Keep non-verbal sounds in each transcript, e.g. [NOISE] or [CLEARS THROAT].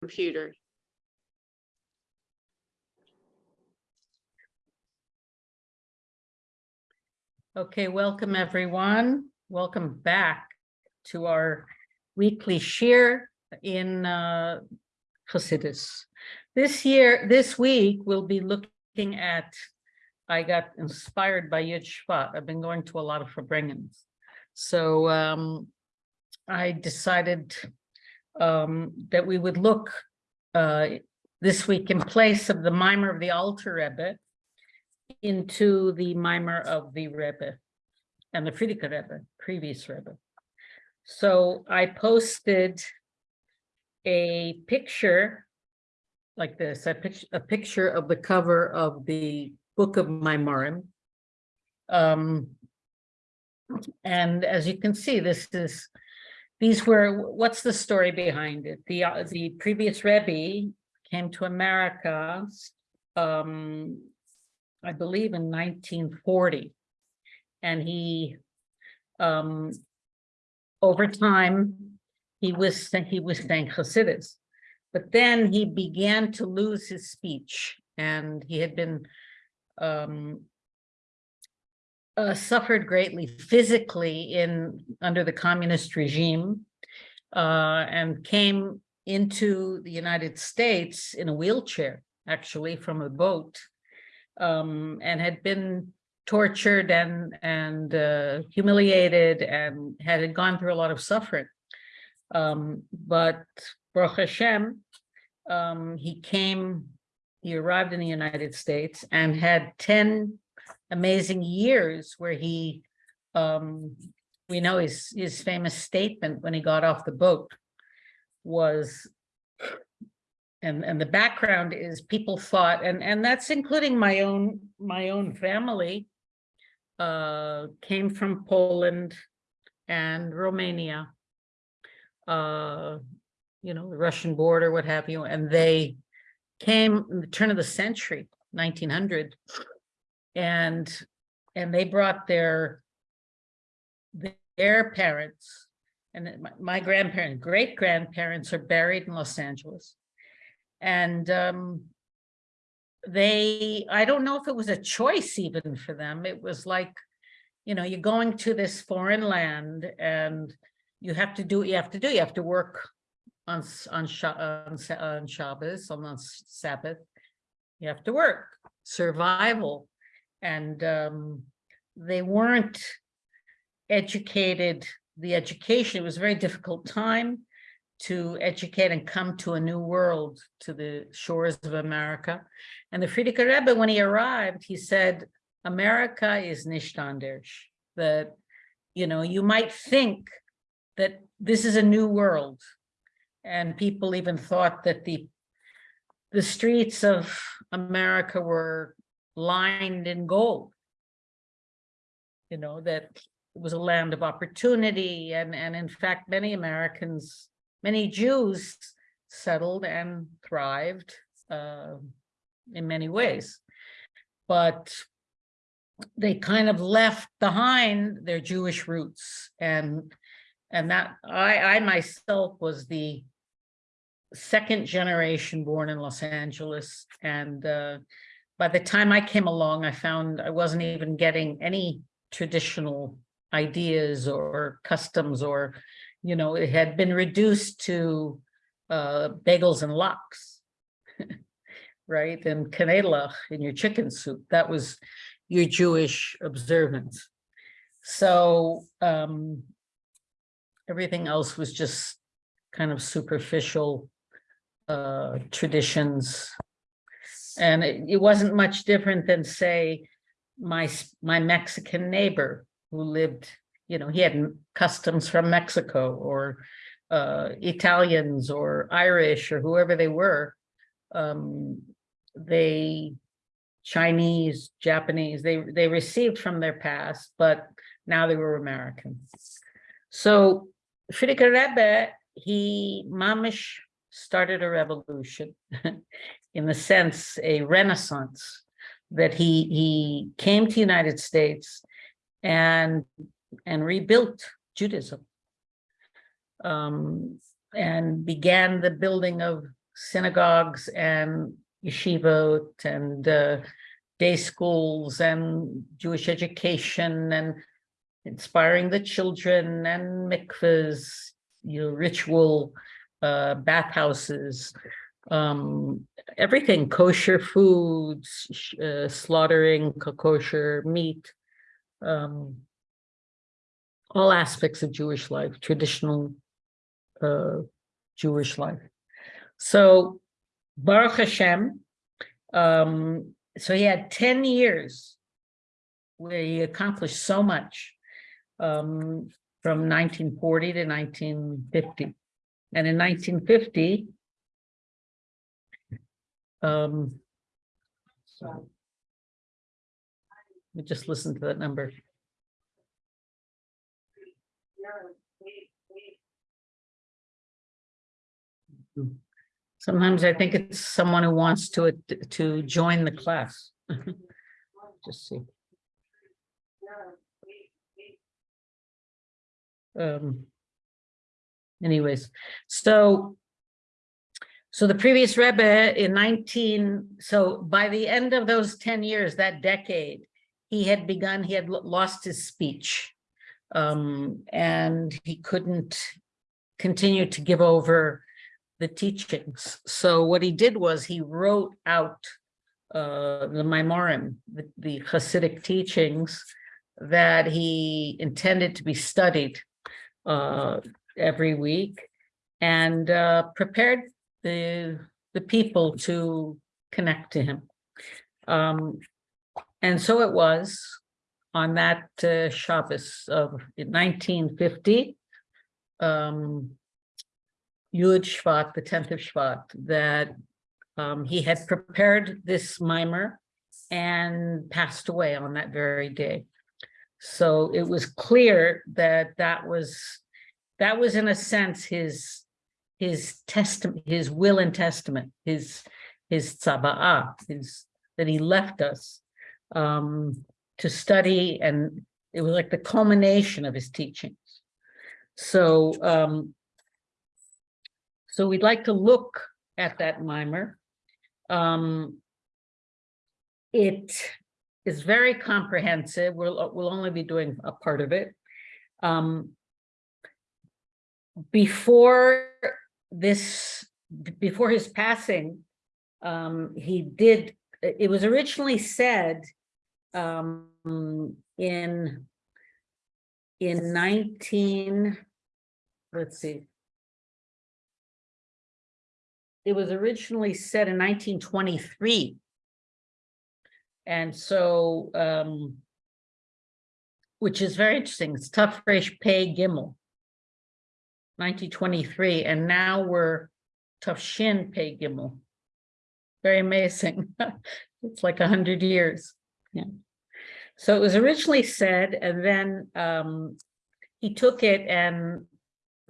computer. Okay, welcome everyone. Welcome back to our weekly share in uh, Chassidus. This year, this week, we'll be looking at, I got inspired by Yud Shvat. I've been going to a lot of Farbrengens. So um, I decided um, that we would look uh, this week in place of the mimer of the Alter Rebbe into the mimer of the Rebbe and the Frierdiker Rebbe, previous Rebbe. So I posted a picture like this, a picture, a picture of the cover of the book of Maimarim. Um, and as you can see, this is, these were, what's the story behind it? The, uh, the previous Rebbe came to America, um, I believe in nineteen forty. And he, um, over time, he was, he was saying Hasidus. But then he began to lose his speech and he had been, um, uh, suffered greatly physically in, under the communist regime, uh, and came into the United States in a wheelchair, actually from a boat, um, and had been tortured and, and uh, humiliated and had gone through a lot of suffering. Um, but Baruch Hashem, um, he came, he arrived in the United States and had 10 amazing years where he, um, we know his, his famous statement when he got off the boat was, and, and the background is people thought, and, and that's including my own, my own family, uh, came from Poland and Romania, uh, you know, the Russian border, what have you, and they came in the turn of the century, 1900, and and they brought their their parents and my, grandparents, great grandparents are buried in Los Angeles. And um, they, I don't know if it was a choice even for them. It was like, you know, you're going to this foreign land and you have to do what you have to do. You have to work on on, on, on Shabbos, on Sabbath. You have to work, survival. And um, they weren't educated, the education, it was a very difficult time to educate and come to a new world, to the shores of America. And the Frierdiker Rebbe, when he arrived, he said, America is nicht that, you know, you might think that this is a new world. And people even thought that the, the streets of America were lined in gold. You know, that it was a land of opportunity and, and in fact, many Americans, many Jews settled and thrived uh, in many ways. But they kind of left behind their Jewish roots and and that I, I myself was the second generation born in Los Angeles and uh, by the time I came along, I found I wasn't even getting any traditional ideas or customs or, you know, it had been reduced to uh, bagels and lox, [LAUGHS] right? And kanelach in your chicken soup. That was your Jewish observance. So um, everything else was just kind of superficial uh, traditions. And it, it wasn't much different than say, my, my Mexican neighbor who lived, you know, he had customs from Mexico or uh, Italians or Irish or whoever they were. Um, they, Chinese, Japanese, they, they received from their past, but now they were American. So Frierdiker Rebbe, he mamish started a revolution [LAUGHS] in the sense, a renaissance that he he came to the United States and and rebuilt Judaism. Um, and began the building of synagogues and yeshivot and uh, day schools and Jewish education and inspiring the children and mikvahs, you know, ritual uh, bathhouses, um, everything, kosher foods, uh, slaughtering kosher meat, um, all aspects of Jewish life, traditional uh, Jewish life. So Baruch Hashem, um, so he had 10 years where he accomplished so much um, from 1940 to 1950. And in 1950, um, so we just listen to that number. Sometimes I think it's someone who wants to, to join the class. [LAUGHS] Just see. Um. Anyways, so. So the previous Rebbe in nineteen, so by the end of those ten years, that decade, he had begun, he had lost his speech. Um, and he couldn't continue to give over the teachings. So what he did was he wrote out uh, the Maimorim, the, the Hasidic teachings that he intended to be studied uh, every week and uh, prepared the, the people to connect to him. Um, and so it was on that uh, Shabbos of 1950, um, Yud Shvat, the tenth of Shvat, that um, he had prepared this mimer and passed away on that very day. So it was clear that that was, that was in a sense his, his testament, his will and testament, his, his tzaba'ah, his, that he left us um, to study and it was like the culmination of his teachings. So um, so we'd like to look at that mimer. Um, it is very comprehensive. We'll, we'll only be doing a part of it. Um, before this, before his passing, um, he did, it was originally said um, in, in 19, let's see, it was originally set in nineteen twenty-three. And so, um, which is very interesting, it's tough Resh Pay Gimel. Nineteen twenty-three, and now we're tough Shin Pay Gimel. Very amazing. [LAUGHS] It's like a hundred years, yeah. So it was originally said, and then, um, he took it and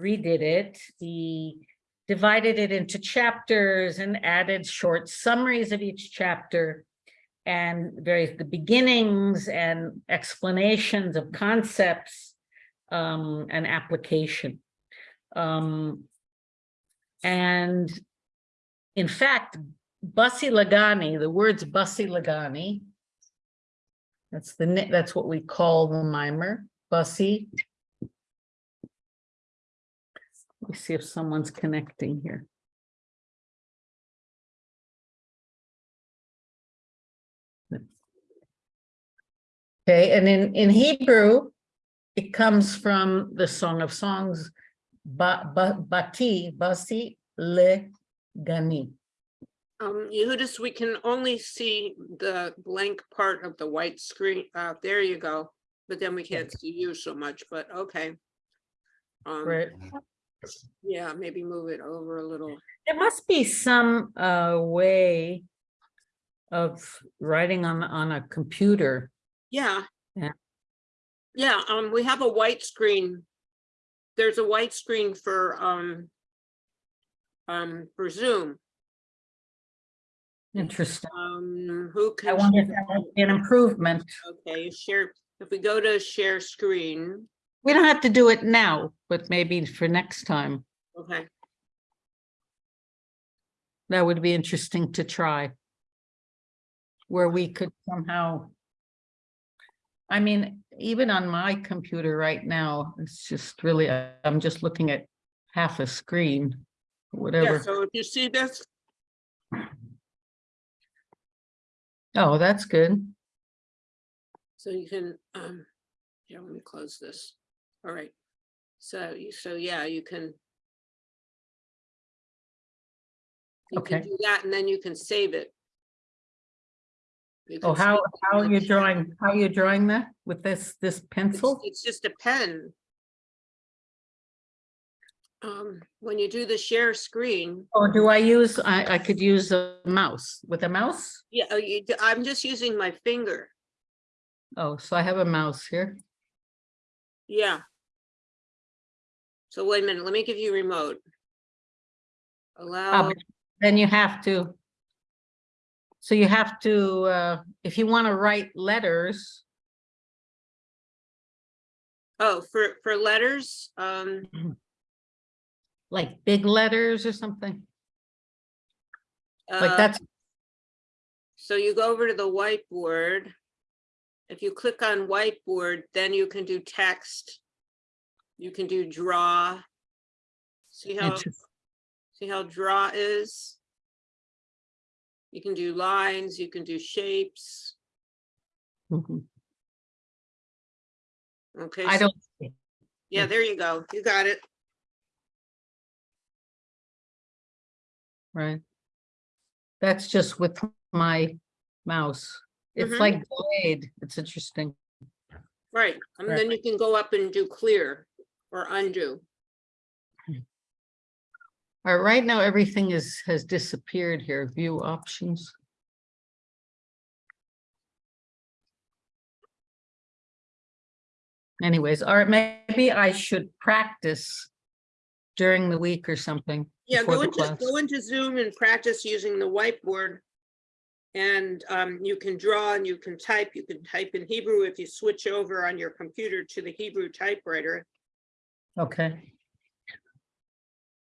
redid it. He divided it into chapters and added short summaries of each chapter and various the beginnings and explanations of concepts um, and application. Um, and in fact, Basi Lagani, the words Basi Lagani, that's the that's what we call the mimer, Basi let me see if someone's connecting here. Okay, and in, in Hebrew, it comes from the Song of Songs, ba, ba, bati, basi, le, gani. Um, Yehudis, we can only see the blank part of the white screen. Uh, there you go. But then we can't see you so much, but okay. Um, Right, yeah, maybe move it over a little. there must be some, uh, way of writing on, on a computer. Yeah. Yeah. Yeah, um, we have a white screen. There's a white screen for, um, um, for Zoom. Interesting. Um, who can I wonder if that would be an improvement. Okay, share, if we go to share screen, We don't have to do it now, but maybe for next time. okay. That would be interesting to try. Where we could somehow. I mean, even on my computer right now, it's just really, I'm just looking at half a screen. whatever. Yeah, so if you see this, Oh, that's good. so you can, um, yeah, let me close this. All right. So, so yeah, you can. You can do that and then you can save it. Oh, how, how are you drawing, how are you drawing that with this, this pencil? It's just a pen. Um, when you do the share screen, Or do I use, I, I could use a mouse with a mouse? yeah, oh, you, I'm just using my finger. Oh, so I have a mouse here. Yeah. So wait a minute, let me give you remote. Ah, Allow, Then you have to. So you have to, uh, if you want to write letters, oh, for, for letters, um, [CLEARS THROAT] like big letters or something, like uh, that's, so you go over to the whiteboard. If you click on whiteboard, then you can do text. You can do draw. See how, see how draw is? You can do lines, you can do shapes. Mhm. Okay. I don't, see. Yeah, there you go. You got it. right? That's just with my mouse. It's Mhm. like delayed. It's interesting. Right, and Right. then you can go up and do clear or undo. All right, right now, everything is, has disappeared here, view options. Anyways, all right, maybe I should practice during the week or something. Yeah, go into, go into Zoom and practice using the whiteboard. And um, you can draw and you can type, you can type in Hebrew if you switch over on your computer to the Hebrew typewriter. Okay,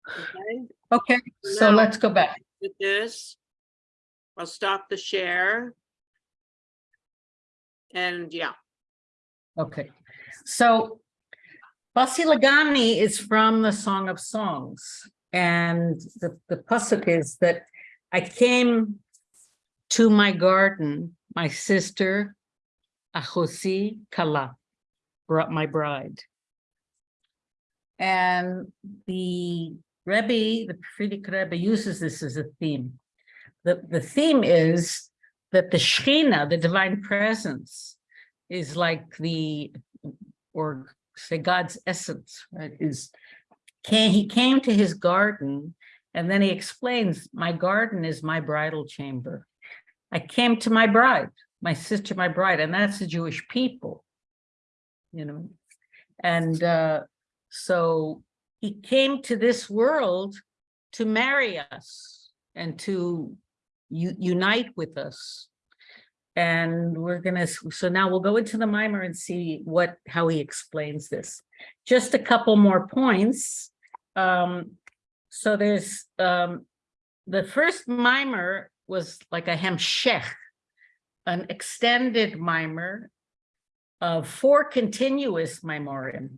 Okay, okay, so let's go back. with this. I'll stop the share. And yeah, Okay, so Basi Lagani is from the Song of Songs. And the, the pasuk is that I came to my garden, my sister, Ahosi Kala, brought my bride. And the Rebbe, the Frierdiker Rebbe uses this as a theme. The, the theme is that the Shekhinah, the divine presence, is like the, or say God's essence, right, is, came, he came to his garden, and then he explains, my garden is my bridal chamber. I came to my bride, my sister, my bride, and that's the Jewish people. You know, and uh, so he came to this world to marry us and to unite with us. And we're gonna, so now we'll go into the mimer and see what, how he explains this. Just a couple more points. Um, so there's, um, the first mimer was like a hemshech, an extended mimer of four continuous mimorim.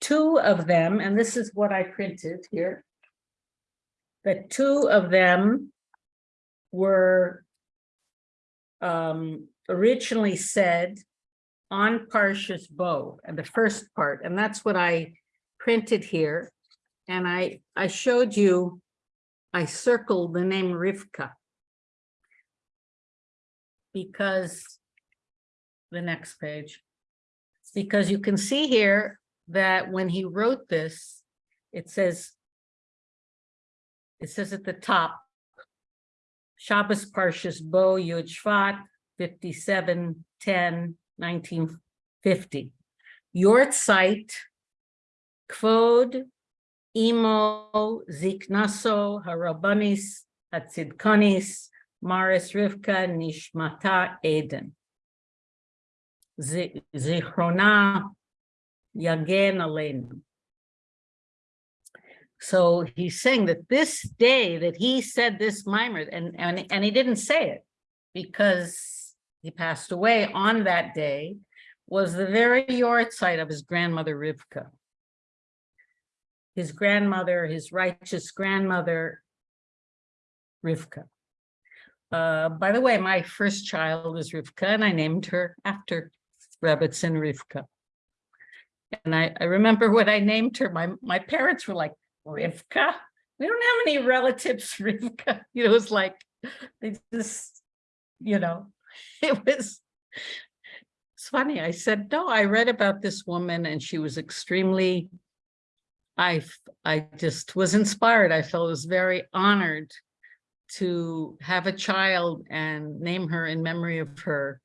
Two of them, and this is what I printed here. The two of them were um, originally said on Parshas Bo, and the first part, and that's what I printed here. And I, I showed you, I circled the name Rivka. Because, the next page. Because you can see here that when he wrote this, it says, it says at the top, Shabbos Parshas Bo Yud Shvat, 57, 10, 1950. Yortzeit, Kvod, Imo, Ziknaso, Harabanis, Hatzidkonis, Maris Rivka, Nishmata Eden. Zichrona, Yagen Aleinu. So he's saying that this day that he said this mimer, and, and, and he didn't say it because he passed away on that day, was the very yortzeit of his grandmother Rivka. His grandmother, his righteous grandmother, Rivka. Uh, by the way, my first child is Rivka, and I named her after Rebbitzin Rivka. And I, I remember when I named her, my, my parents were like, Rivka? We don't have any relatives, [LAUGHS] Rivka. You know, it was like, they just, you know, [LAUGHS] it was, it's funny. I said, no, I read about this woman and she was extremely, I, I just was inspired. I felt was very honored to have a child and name her in memory of her.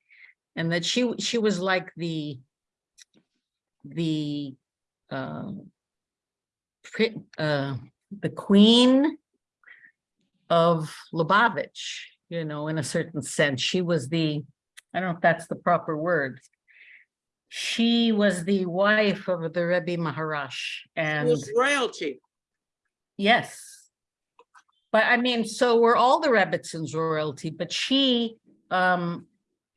And that she, she was like the, the, um, uh, the queen of Lubavitch, you know, in a certain sense. She was the, I don't know if that's the proper word. She was the wife of the Rebbe Maharash and was royalty. yes. But I mean, so were all the Rebbitzins royalty, but she, um,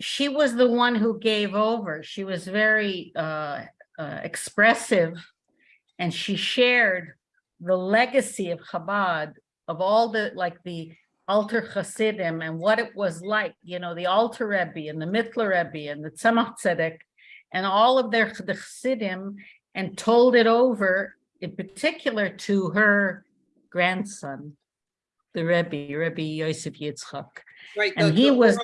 she was the one who gave over. She was very, uh, uh, expressive and she shared the legacy of Chabad, of all the, like the Alter Hasidim and what it was like, you know, the Alter Rebbe and the Mittler Rebbe and the Tzemach Tzedek and all of their the Chassidim and told it over in particular to her grandson, the Rebbe, Rebbe Yosef Yitzchak. Right. And the- he the was-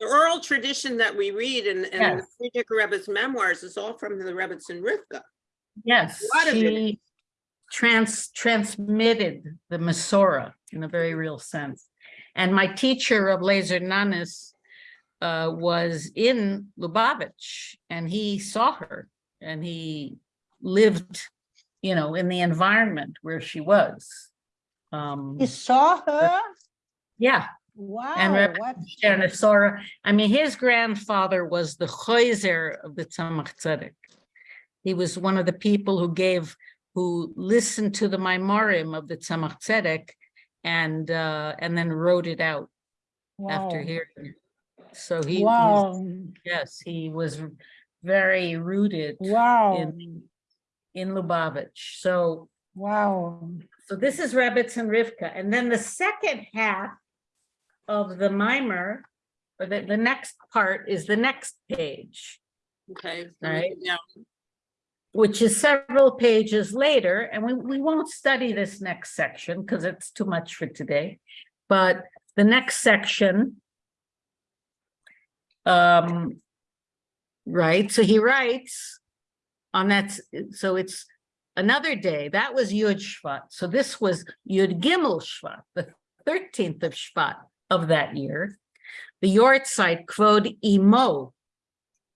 The oral tradition that we read in, in the Yes. Frierdiker Rebbe's memoirs is all from the Rebbe's and Rivka. Yes, lot of it. she trans, transmitted the Masorah in a very real sense. And my teacher of Lazer Nanis uh, was in Lubavitch and he saw her and he lived, you know, in the environment where she was. Um, You saw her? yeah, Wow, and Sora. I mean, his grandfather was the Chayzer of the Tzemach Tzedek. He was one of the people who gave, who listened to the Maimorim of the Tzemach Tzedek and, uh, and then wrote it out after hearing it. So he, Wow, yes, he was very rooted wow, in, in Lubavitch. So wow. so this is Rebbetzin and Rivka, and then the second half of the mimer, or the, the next part is the next page, Okay. Right. Yeah. which is several pages later, and we, we won't study this next section because it's too much for today. But the next section, um, right, so he writes on that, so it's another day, that was Yud Shvat. So this was Yud Gimel Shvat, the thirteenth of Shvat of that year. The Yortzeit Kvod Imo.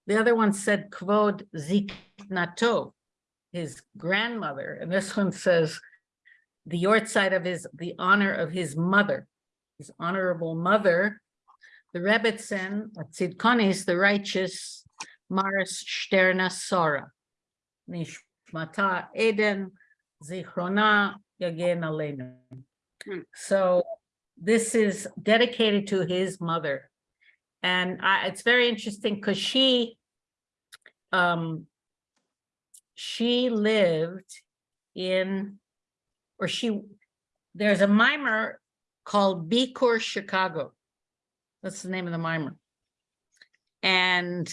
The other one said Kvod Ziknato, his grandmother, and this one says the Yortzeit of his, the honor of his mother, his honorable mother, the Rebbetzin, Tzidkonis, the righteous, Maris Shterna Sora. Nishmata Eden, Zichrona Yagen Aleinu. Hmm. So this is dedicated to his mother. And I, it's very interesting because she, um, she lived in, or she, there's a mimer called Bikur Chicago. That's the name of the mimer. And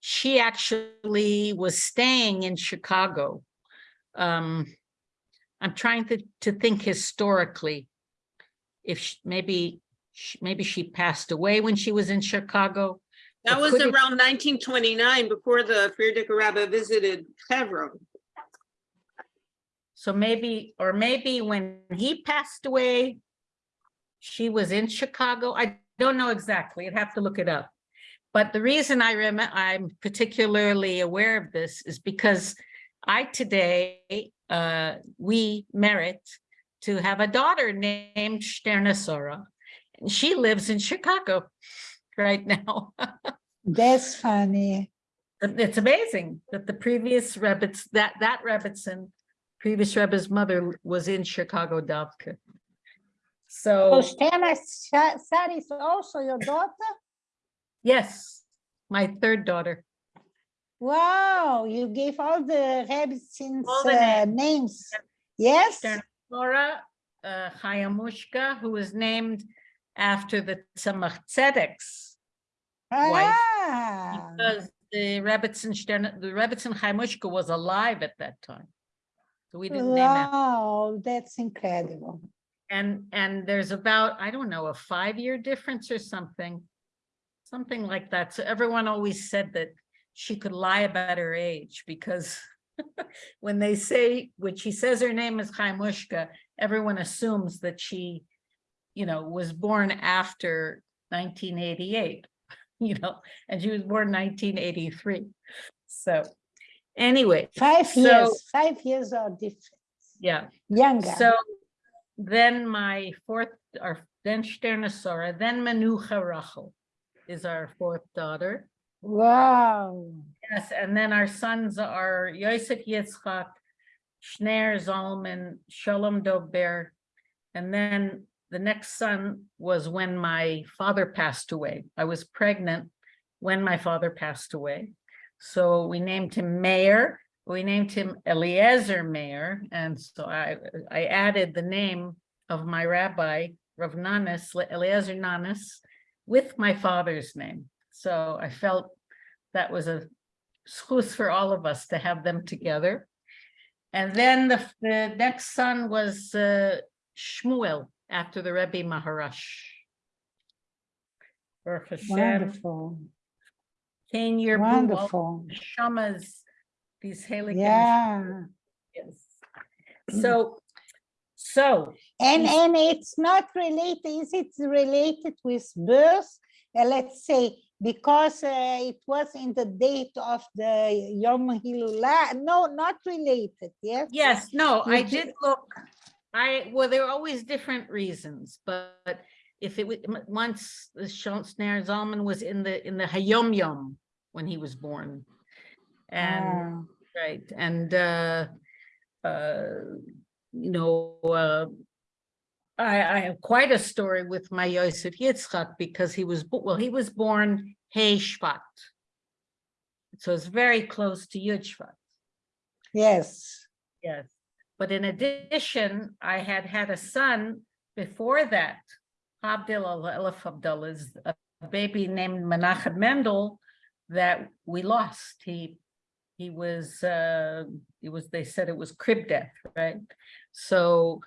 she actually was staying in Chicago. Um, I'm trying to, to think historically. If sh- maybe, sh- maybe she passed away when she was in Chicago. That was it- around nineteen twenty-nine before the Frierdiker Rebbe visited Hebron. So maybe, or maybe when he passed away, she was in Chicago. I don't know exactly. I'd have to look it up. But the reason I rem, I'm particularly aware of this is because I today, uh, we merit to have a daughter named Sterna Sora. And she lives in Chicago [LAUGHS] right now. [LAUGHS] That's funny. It's amazing that the previous Rebbetzin, that, that Rebbitzin previous Rebbe's mother was in Chicago Davka. So Sari is also your daughter? yes, my third daughter. Wow, you gave all the All uh, names. Yes? Stern Flora uh, Chayamushka, who was named after the Tzemach Tzedek's wife, Ah, because the Rebbetzin Stern, the Rebbetzin Chaimushka was alive at that time. So we didn't name him. wow, that's incredible. And, and there's about, I don't know, a five-year difference or something. Something like that. So everyone always said that she could lie about her age because [LAUGHS] when they say, when she says her name is Chaimushka, everyone assumes that she, you know, was born after nineteen eighty-eight, [LAUGHS] you know, and she was born nineteen eighty-three. So anyway, Five So- years, five years are different, yeah. younger. So then my fourth, or then Sternosora, then Manucha Rachel is our fourth daughter. Wow, Yes, and then our sons are Yosef Yitzchak, Schneer Zalman, Shalom Dober. And then the next son was when my father passed away. I was pregnant when my father passed away. So we named him Meir. We named him Eliezer Meir. And so I, I added the name of my rabbi, Rav Nanas, Eliezer Nanas, with my father's name. So I felt that was a schus for all of us to have them together. And then the, the next son was uh, Shmuel after the Rebbe Maharash. Wonderful, Yerbu, all wonderful. Shamas, these Halik. Yeah, So, so, and, and it's not related, is it related with birth? Uh, let's say, because uh, it was in the date of the Yom Hilula, no, not related, yes? yes, no, I You ju- did look. I, well, there are always different reasons, but if it was, once the Schneer Zalman was in the, in the Hayom Yom when he was born. And Ah, Right, and uh, uh, you know, uh, I, I have quite a story with my Yosef Yitzchak because he was, well, he was born Hey Shvat. So it's very close to Yud Shvat, Yes, yes. But in addition, I had had a son before that, Abdul Elif Abdullah's a baby named Menachem Mendel that we lost. He he was uh it was they said it was crib death right so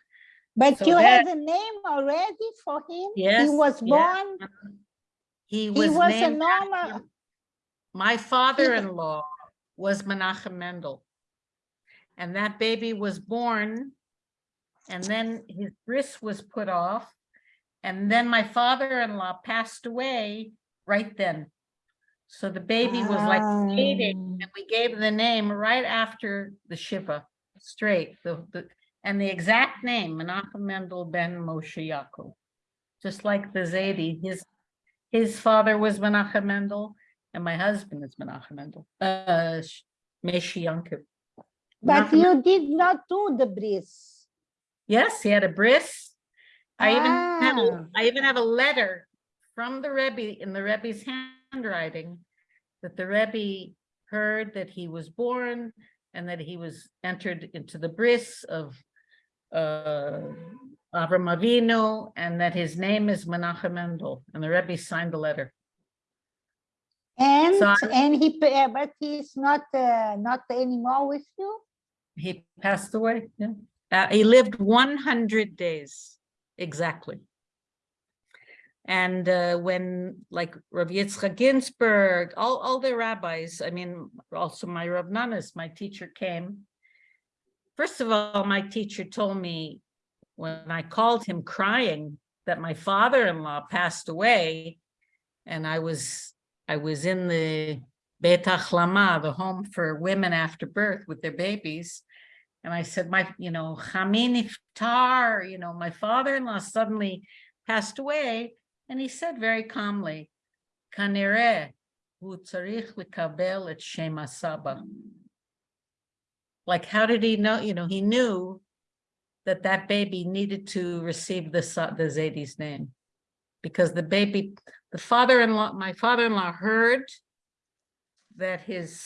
but So you that- have a name already for him? Yes, He was yeah. born, he he was was a normal, my father-in-law [LAUGHS] was menachem mendel and that baby was born and then his bris was put off and then my father-in-law passed away right then so the baby was like waiting Ah. And we gave the name right after the Shiva, straight, the, the, and the exact name, Menachem Mendel ben Moshe Yaakov. Just like the Zaidi, his, his father was Menachem Mendel, and my husband is Menachem Mendel, uh, Yaakov. but Menachem- you did not do the bris. Yes, he had a bris. I even have, a- Ah. I even have a letter from the Rebbe, in the Rebbe's handwriting, that the Rebbe heard that he was born and that he was entered into the bris of uh, Avram Avinu, and that his name is Menachem Mendel, and the Rebbe signed the letter. And, So and he, uh, but he's not, uh, not anymore with you? He passed away, yeah. Uh, he lived one hundred days, exactly. And uh, when, like Rav Yitzchak Ginsburg, all, all the rabbis, I mean, also my Rav Nanas, my teacher came. First of all, my teacher told me when I called him crying that my father-in-law passed away. And I was, I was in the Beit Achlama, the home for women after birth with their babies. And I said, my, you know, Chamin Iftar, you know, my father-in-law suddenly passed away. And he said very calmly, Kanere, hu tzarich lekabel et shem asaba. Like, how did he know, you know, he knew that that baby needed to receive the, the Zaydi's name. Because the baby, the father-in-law, my father-in-law heard that his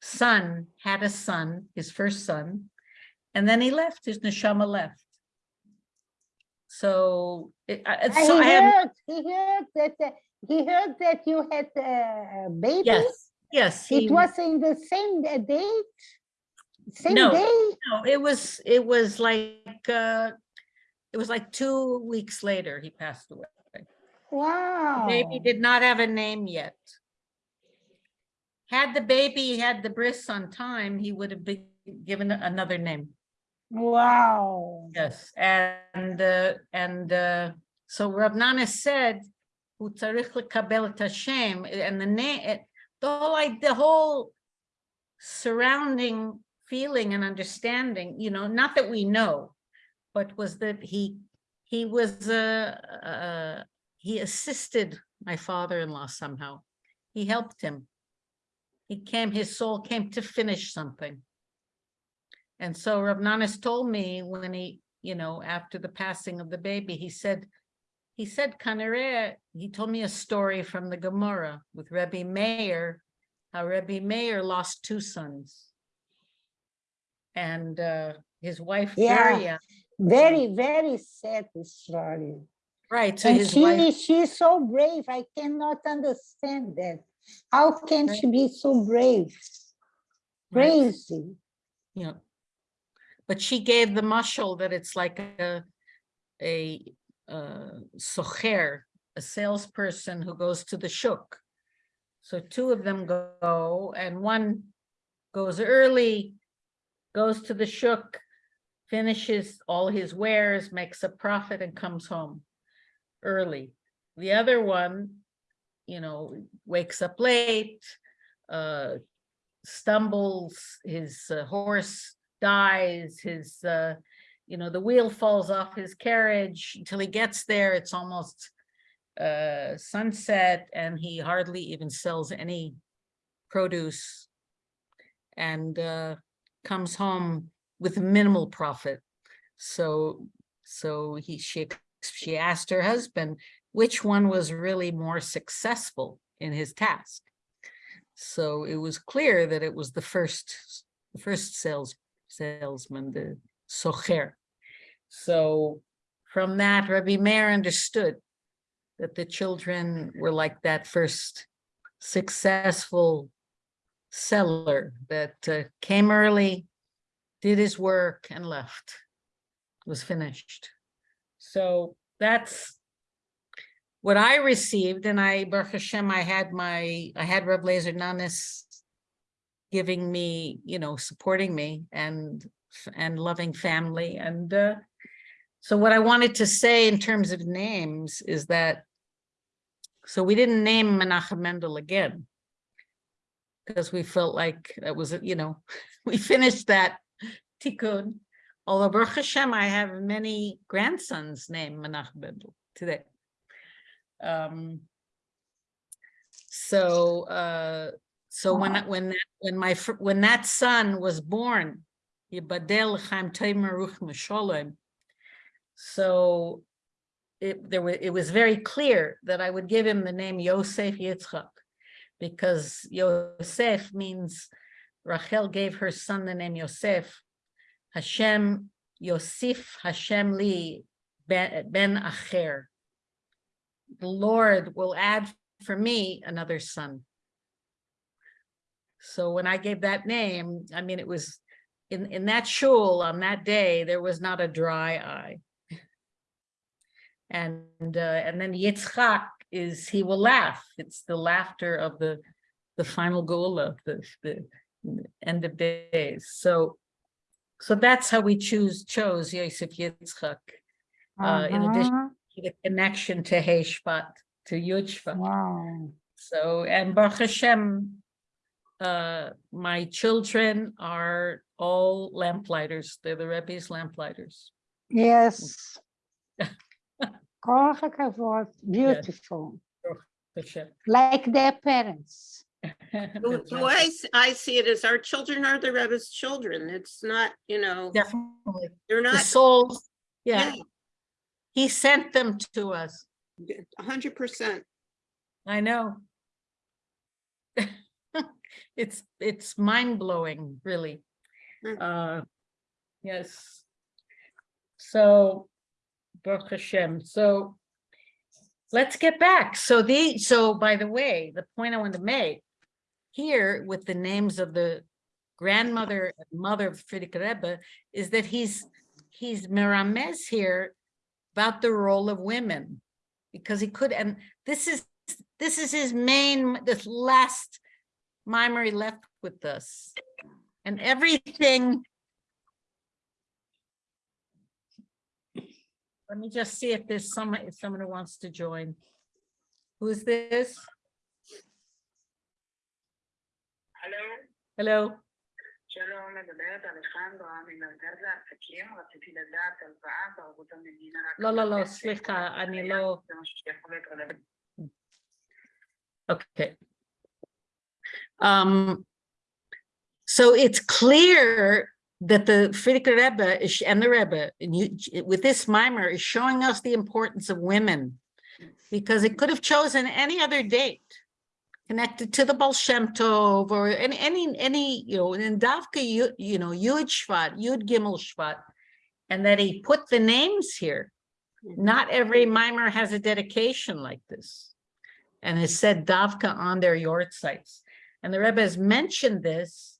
son had a son, his first son, and then he left, his neshama left. So, it, so I had, heard, he heard that, uh, he heard that you had a baby. yes, yes. he- It was in the same uh, date? Same No. day? No, it was, it was like, uh, it was like two weeks later he passed away. Wow. Baby did not have a name yet. Had the baby had the bris on time, he would have been given another name. Wow. Yes, and, uh, and, uh, so Rav Nana said, "Hu tzarich lekabel Hashem," and the name, the whole, like, the whole surrounding feeling and understanding, you know, not that we know, but was that he, he was, uh, uh, he assisted my father-in-law somehow. He helped him. He came, his soul came to finish something. And so Rav Nanas told me when he, you know, after the passing of the baby, he said, he said, Kanare, he told me a story from the Gemara with Rebbe Meir, how Rebbe Meir lost two sons. And uh, his wife, Yeah. Daria, Very, very sad story. right, so And his wife, she's so brave. I cannot understand that. How can Right. she be so brave? Crazy. you know, but she gave the mushal that it's like a, a, uh, socher, a salesperson who goes to the shuk. So two of them go and one goes early, goes to the shuk, finishes all his wares, makes a profit and comes home early. The other one, you know, wakes up late, uh, stumbles, his uh, horse dies, his, uh, you know, the wheel falls off his carriage until he gets there, it's almost uh, sunset and he hardly even sells any produce and uh, comes home with minimal profit. So, so he, she, she asked her husband, which one was really more successful in his task? So it was clear that it was the first, the first sales, salesman, the socher. So from that, Rabbi Meir understood that the children were like that first successful seller that uh, came early, did his work and left, was finished. So that's what I received and I, Baruch Hashem, I had my, I had Reb Lazer Nanis giving me, you know, supporting me and, and loving family. And uh, so what I wanted to say in terms of names is that, so we didn't name Menachem Mendel again because we felt like that was, you know, [LAUGHS] we finished that tikkun. Although Baruch Hashem, I have many grandsons named Menachem Mendel today. Um, so, uh, so when, when, that- when my, when that son was born, Yibadel Chaim Tomer Ruch so it, there was, it was very clear that I would give him the name Yosef Yitzchak, because Yosef means Rachel gave her son the name Yosef. Hashem, Yosef Hashem li ben, ben Acher. The Lord will add for me another son. So when I gave that name, I mean, it was in, in that shul on that day, there was not a dry eye. [LAUGHS] And, uh, and then Yitzchak is, he will laugh. It's the laughter of the, the final goal of the, the end of days. So, so that's how we choose, chose Yosef Yitzchak. Uh, in addition- Uh-huh. The connection to Hey Shvat, to Yudshvat. Wow. So, and Baruch Hashem, uh, my children are all lamplighters. They're the Rebbe's lamplighters. Yes. [LAUGHS] Kol hakavod, beautiful, Hashem. like their parents. [LAUGHS] The the way I s- I see it is our children are the Rebbe's children. It's not, you know, Definitely. they're The not, souls, yeah, yeah, he sent them to us. a hundred percent. I know. [LAUGHS] It's, it's mind blowing, really. Mm. Uh, yes. So, Baruch Hashem, so let's get back. So the, so by the way, the point I want to make here with the names of the grandmother and mother of Frierdiker Rebbe is that he's, he's Mirames here about the role of women. Because he could, and this is this is his main, this last mimer left with us. And everything. Let me just see if there's someone, if someone who wants to join. Who's this? הלו, Hello? שלום, מדברת אלחנדרה ממרכז העסקים, רציתי לדעת הלוואה בערבות המדינה. רק לא, לא, לא, לתת סליחה, שקל אני מסוים, לא- זה משהו שיכול להיות רלוונטי. Okay. Um, so it's clear that the Frierdiker Rebbe is, and the Rebbe, and you, with this mimer, is showing us the importance of women. Because it could have chosen any other date connected to the Baal Shem Tov or any, any, any, you know, in Davka, you, you know, Yud Shvat, Yud Gimel Shvat. And that he put the names here. Not every mimer has a dedication like this and has said Davka on their yahrzeits. And the Rebbe has mentioned this,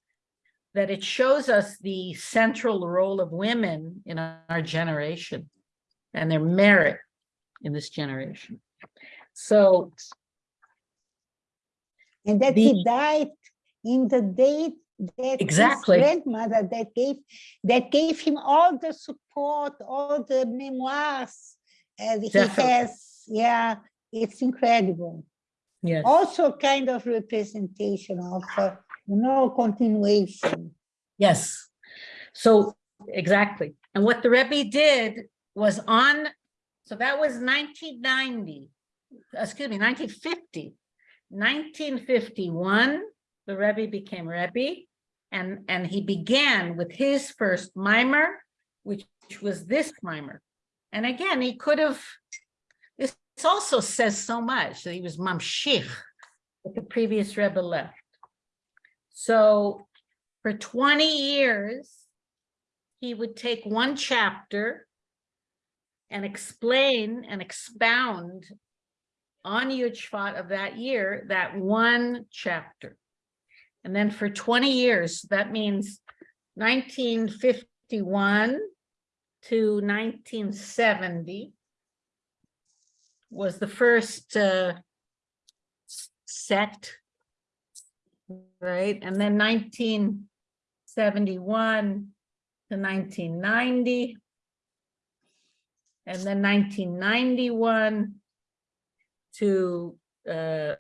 that it shows us the central role of women in our generation and their merit in this generation. So, And that The- he died in the date that Exactly. his grandmother that gave that gave him all the support, all the memoirs. And he has, yeah, it's incredible. yes, Also kind of representation of, uh, know, continuation. yes. So, exactly. And what the Rebbe did was on, so that was nineteen ninety, excuse me, nineteen fifty. Nineteen fifty-one, the Rebbe became Rebbe. And, and he began with his first mimer, which was this mimer. And again, he could have, this also says so much that he was mamshich, that the previous Rebbe left. So for twenty years, he would take one chapter and explain and expound on Yud Shvat of that year, that one chapter. And then for twenty years, that means nineteen fifty-one to nineteen seventy was the first uh, set, right? And then nineteen seventy-one to nineteen ninety. And then nineteen ninety-one to uh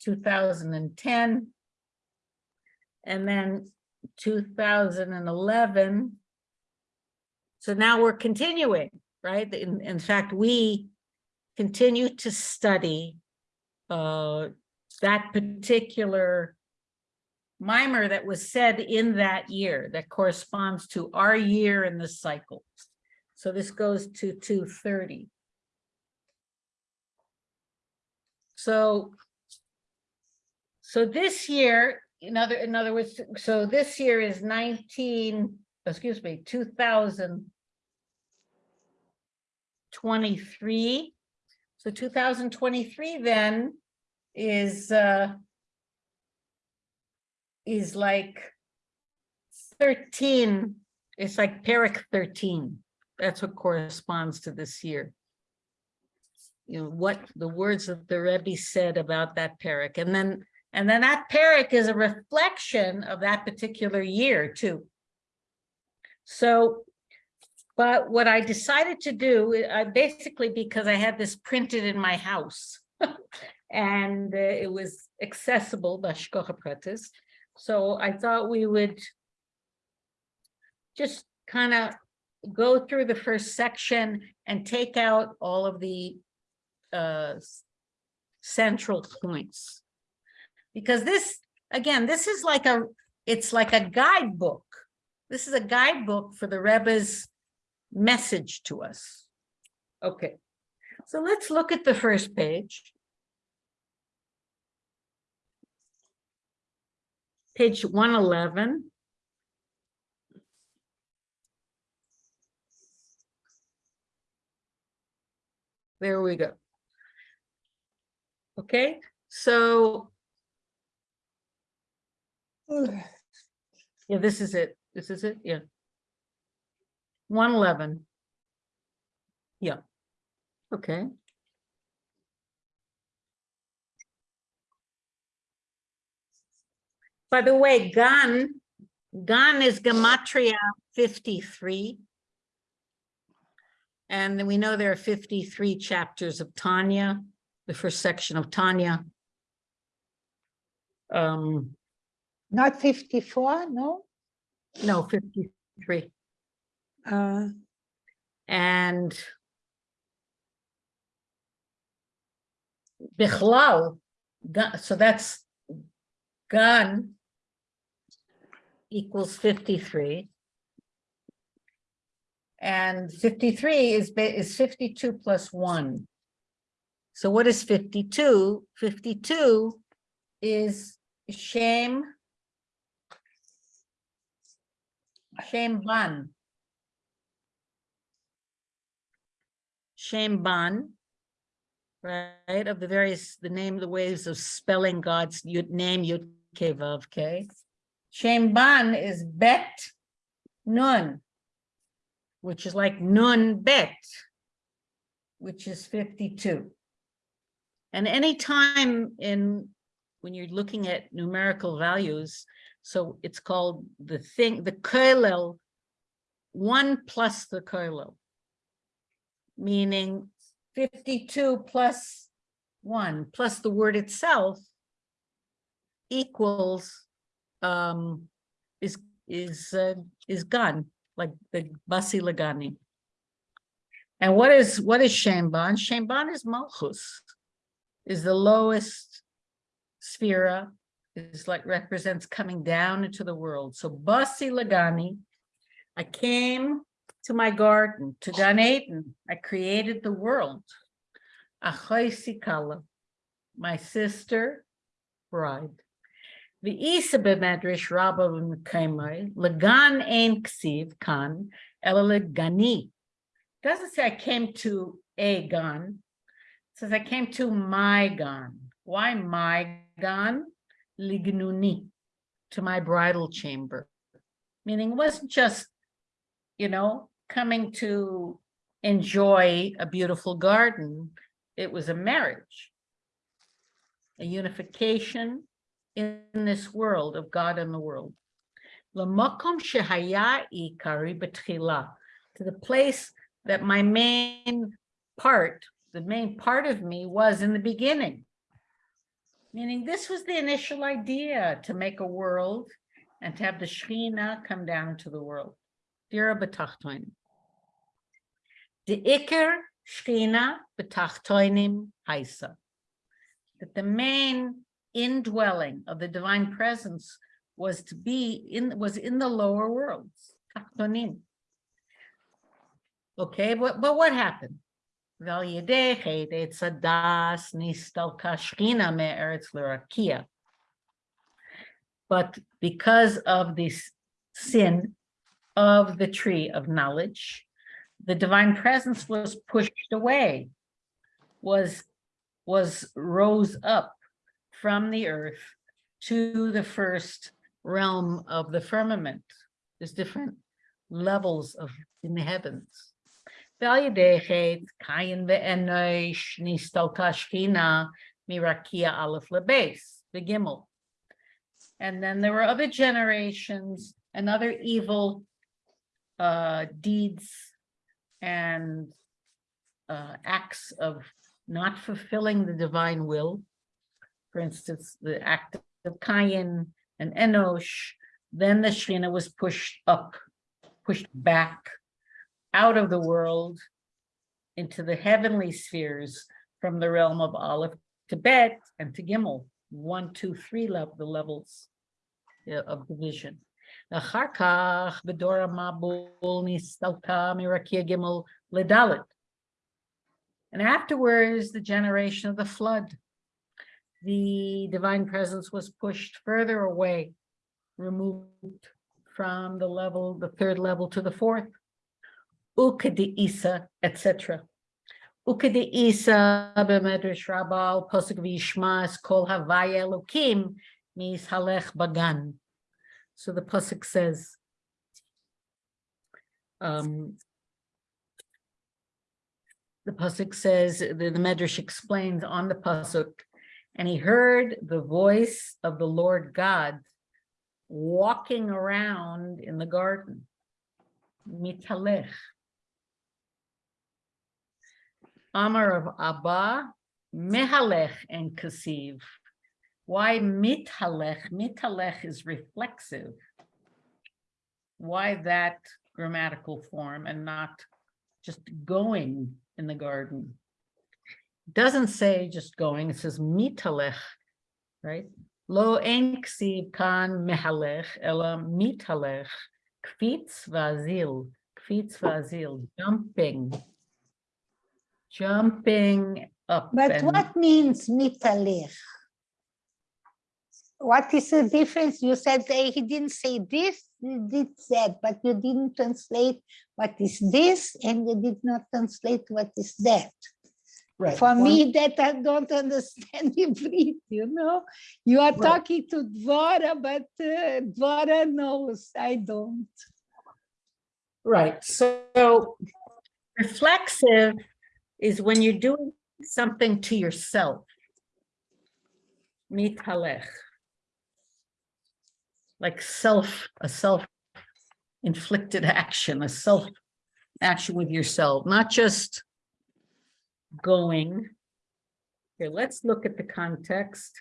two thousand and ten. And then two thousand and eleven. So now we're continuing, right? In in fact, we continue to study uh that particular mimer that was said in that year that corresponds to our year in the cycle. So this goes to two thirty. So so this year, in other, in other words, so this year is nineteen, excuse me, two thousand twenty-three. So two thousand twenty-three then is uh is like thirteen, it's like Perek thirteen. That's what corresponds to this year. You know, what the words that the Rebbe said about that Perek, and then, and then that Perek is a reflection of that particular year too. So, but what I decided to do, I basically because I had this printed in my house. [LAUGHS] And uh, it was accessible, by b'hashgacha pratis. So I thought we would just kind of go through the first section and take out all of the uh, central points. Because this, again, this is like a, it's like a guidebook. This is a guidebook for the Rebbe's message to us. Okay, so let's look at the first page. Page one eleven. There we go. Okay, so yeah, this is it. This is it, yeah. One eleven. Yeah. Okay. By the way, Gan, Gan is Gematria fifty-three. And then we know there are fifty-three chapters of Tanya, the first section of Tanya. Um, Not 54, no? no, fifty-three. Uh, And Bichlal, so that's Gan equals fifty-three. And fifty-three is, is fifty-two plus one. So what is 52? 52 is shame, Shem Ban. Shem Ban. Right, of the various, the name, the ways of spelling God's name, Yud Kei Vav Kei. Shem Ban is Bet Nun. Which is like Nun Bet. Which is fifty-two. And any time in, when you're looking at numerical values, so it's called the thing, the kollel, one plus the kollel. Meaning fifty-two plus one, plus the word itself equals, um, is, is, uh, is gun, like the basi lagani. And what is, what is Shemban? Shemban is Malchus, is the lowest sefira, is like represents coming down into the world. So Basi Lagani, I came to my garden, to Gan Eden. I created the world. Achai Sikala, my sister, bride. The Isa b'medrash Rabba v'mekaimai, Lagan ein ksiv kan, ela legani. Doesn't say I came to a gun, it says I came to my gun. Why my gun? Lignuni, to my bridal chamber. Meaning it wasn't just, you know, coming to enjoy a beautiful garden. It was a marriage, a unification in this world of God and the world. Shehaya to the place that my main part, the main part of me was in the beginning. Meaning this was the initial idea to make a world and to have the Shekhinah come down to the world. Dira betachtoinim. The Iker Shekhinah betachtoinim haisa. That the main indwelling of the divine presence was to be in was in the lower worlds. Okay but, but what happened? But because of this sin of the tree of knowledge, the divine presence was pushed away, was, was rose up from the earth to the first realm of the firmament. There's different levels of in the heavens. Mirakia the gimel. And then there were other generations and other evil uh, deeds and uh, acts of not fulfilling the divine will for instance, the act of Cain and Enosh, then the Shekhinah was pushed up, pushed back out of the world into the heavenly spheres from the realm of Aleph to Bet and to Gimel, one, two, three level, the levels of division. אחר כך בדור המבול And afterwards, the generation of the flood. The divine presence was pushed further away, removed from the level, the third level to the fourth. Ukadi Isa, etc. Ukadi Isa b'medrash Rabbah posuk v'yishmas kol havaya mis halech bagan. So the pasuk says, um, the pasuk says, the, the Medrash explains on the pasuk, and he heard the voice of the Lord God walking around in the garden. Mitalech. Amar of Abba, Mehalech and Kasiv. Why mitalech? Mitalech is reflexive. Why that grammatical form and not just going in the garden? Doesn't say just going, it says mitalech, right? Lo en ksiv kan mehalech, ela mitalech, kvitz vazil, kvitz vazil, jumping. Jumping up. But and- what means mitalech? What is the difference? You said he didn't say this, he did that, but you didn't translate what is this, and you did not translate what is that. Right. For one- me, that I don't understand [LAUGHS] Hebrew, you know? You are Right. talking to Dvora, but uh, Dvora knows, I don't. Right, so reflexive is when you're doing something to yourself. Mitalech. Like self, a self-inflicted action, a self action with yourself, not just going. Here, let's look at the context.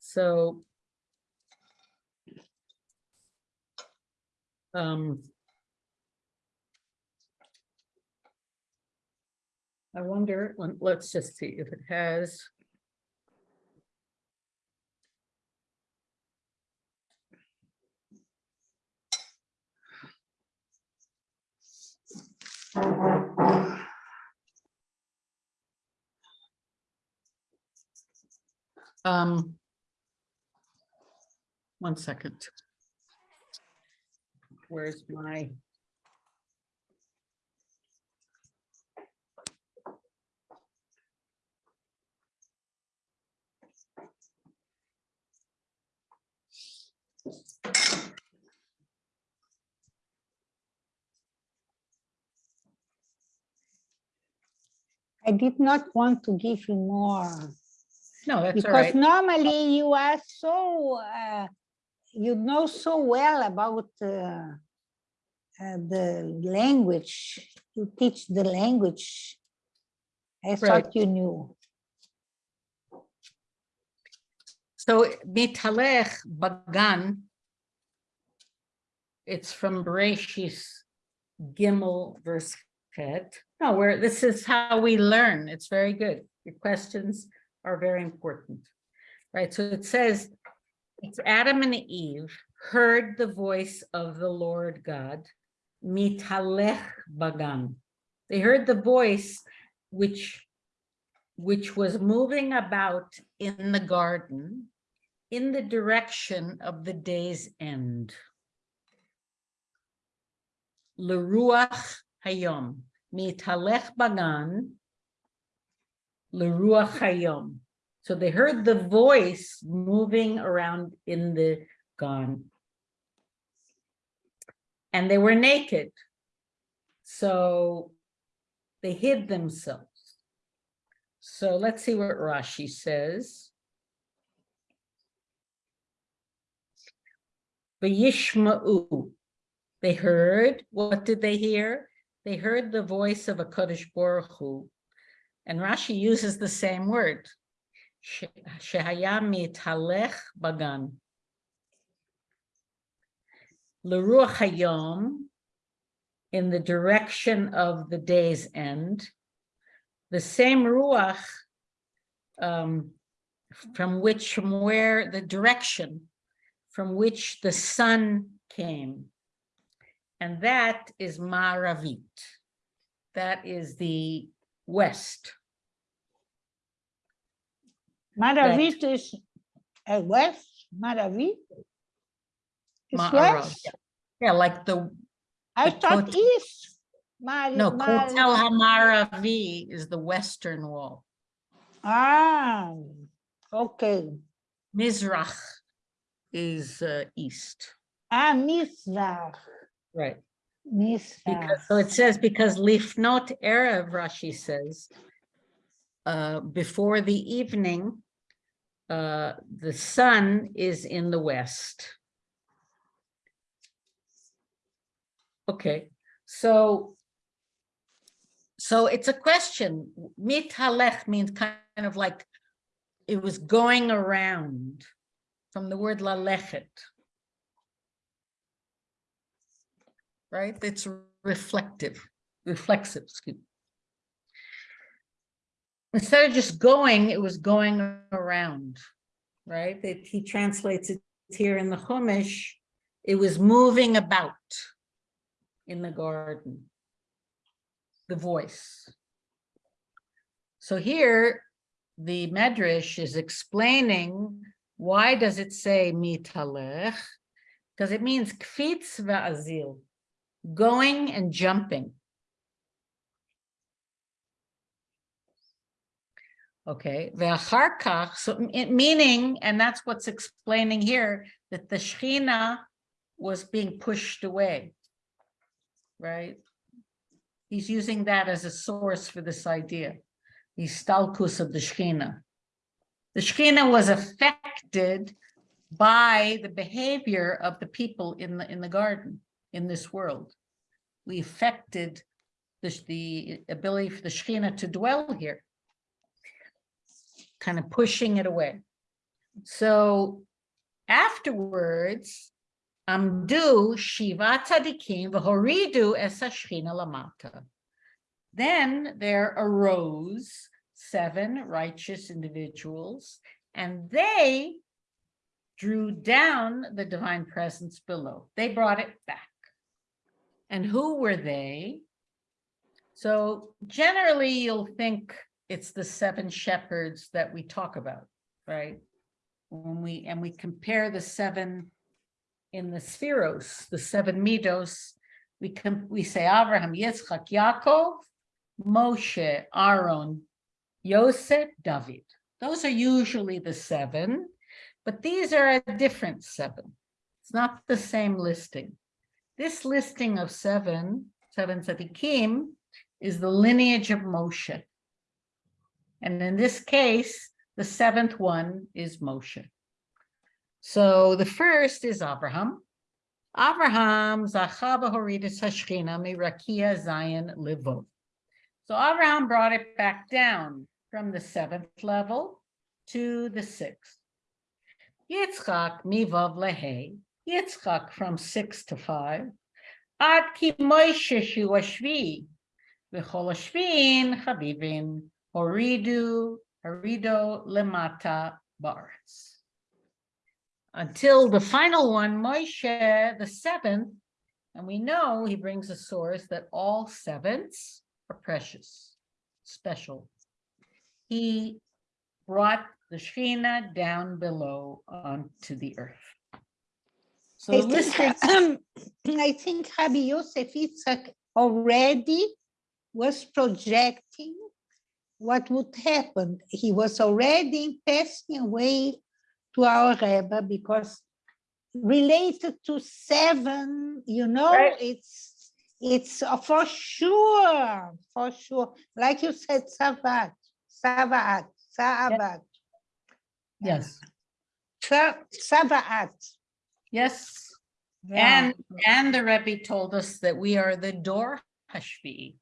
So um, I wonder, let- let's just see if it has. Um. One second. Where's my? I did not want to give you more. No, that's Because right. normally you are so, uh, you know so well about uh, uh, the language, you teach the language. I Right. thought you knew. So mitalech bagan. It's from Bereshis Gimel verse Chet. No, where this is how we learn. It's very good. Your questions are very important. Right, so it says, it's Adam and Eve heard the voice of the Lord God. Mitalech bagan. They heard the voice which which was moving about in the garden in the direction of the day's end. Leruach hayom, mitalech bagan, leruach hayom. So they heard the voice moving around in the garden. And they were naked. So they hid themselves. So let's see what Rashi says. They heard, what did they hear? They heard the voice of a Kodesh Baruch Hu. And Rashi uses the same word. She- Shehaya mitalech bagan. Leruach hayom, in the direction of the day's end. The same ruach um, from which, from where the direction from which the sun came. And that is Maravit. That is the west. Maravit is uh, west, Maravit? Is Ma'arav, west? yeah. Yeah, like the, I the thought Kot- east. Mar- no, Mar- Kotel Hamaravi is the western wall. Ah, okay. Mizrach is uh, east. Ah, Mizrach, Right. So it says, because Lifnot Erev, Rashi says, uh, before the evening, uh, the sun is in the west. Okay, so, so it's a question. Mit halech means kind of like it was going around from the word lalechet. Right? It's reflective, reflexive, excuse. me. Instead of just going, it was going around, right? That he translates it here in the Chumash. It was moving about in the garden. The voice. So here, the Medrash is explaining why does it say mitalech? Because it means kfitz va'azil, going and jumping. Okay, so meaning, and that's what's explaining here, that the Shekhinah was being pushed away. Right? He's using that as a source for this idea. The stalkus of the Shekhinah. The Shekhinah was affected by the behavior of the people in the, in the garden, in this world. We affected the, the ability for the Shekhinah to dwell here kind of pushing it away. So afterwards, Amdu Shiva Tzadikim v'horidu es hashchina lamata. Then there arose seven righteous individuals, and they drew down the divine presence below. They brought it back. And who were they? So generally, you'll think it's the seven shepherds that we talk about, right? When we, and we compare the seven in the sefiros, the seven midos, we can, we say Abraham, Yitzchak, Yaakov, Moshe, Aaron, Yosef, David. Those are usually the seven, but these are a different seven. It's not the same listing. This listing of seven, seven tzaddikim, is the lineage of Moshe. And in this case, the seventh one is Moshe. So the first is Abraham. Abraham, Zachaba Horidis Hashchina, Mirakia Zion Livot. So Abraham brought it back down from the seventh level to the sixth. Yitzchak Mivav Lehe, Yitzchak from six to five. Ad ki Moshe Shu Ashvi, V'chol Ashvin Chavivin, Horidu, Horido Lemata Baritz. Until the final one, Moshe, the seventh, and we know he brings a source that all sevenths are precious, special. He brought the Shekhinah down below onto the earth. So um, [CLEARS THROAT] I think, listing, I think Rabbi Yosef Yitzhak already was projecting what would happen. He was already passing away to our Rebbe because related to seven, you know, Right. it's it's for sure, for sure. Like you said, Savat, Savat, Savat, yes, Sa- Savat. Yes. Yeah. And, and the Rebbe told us that we are the Dor Hashvi.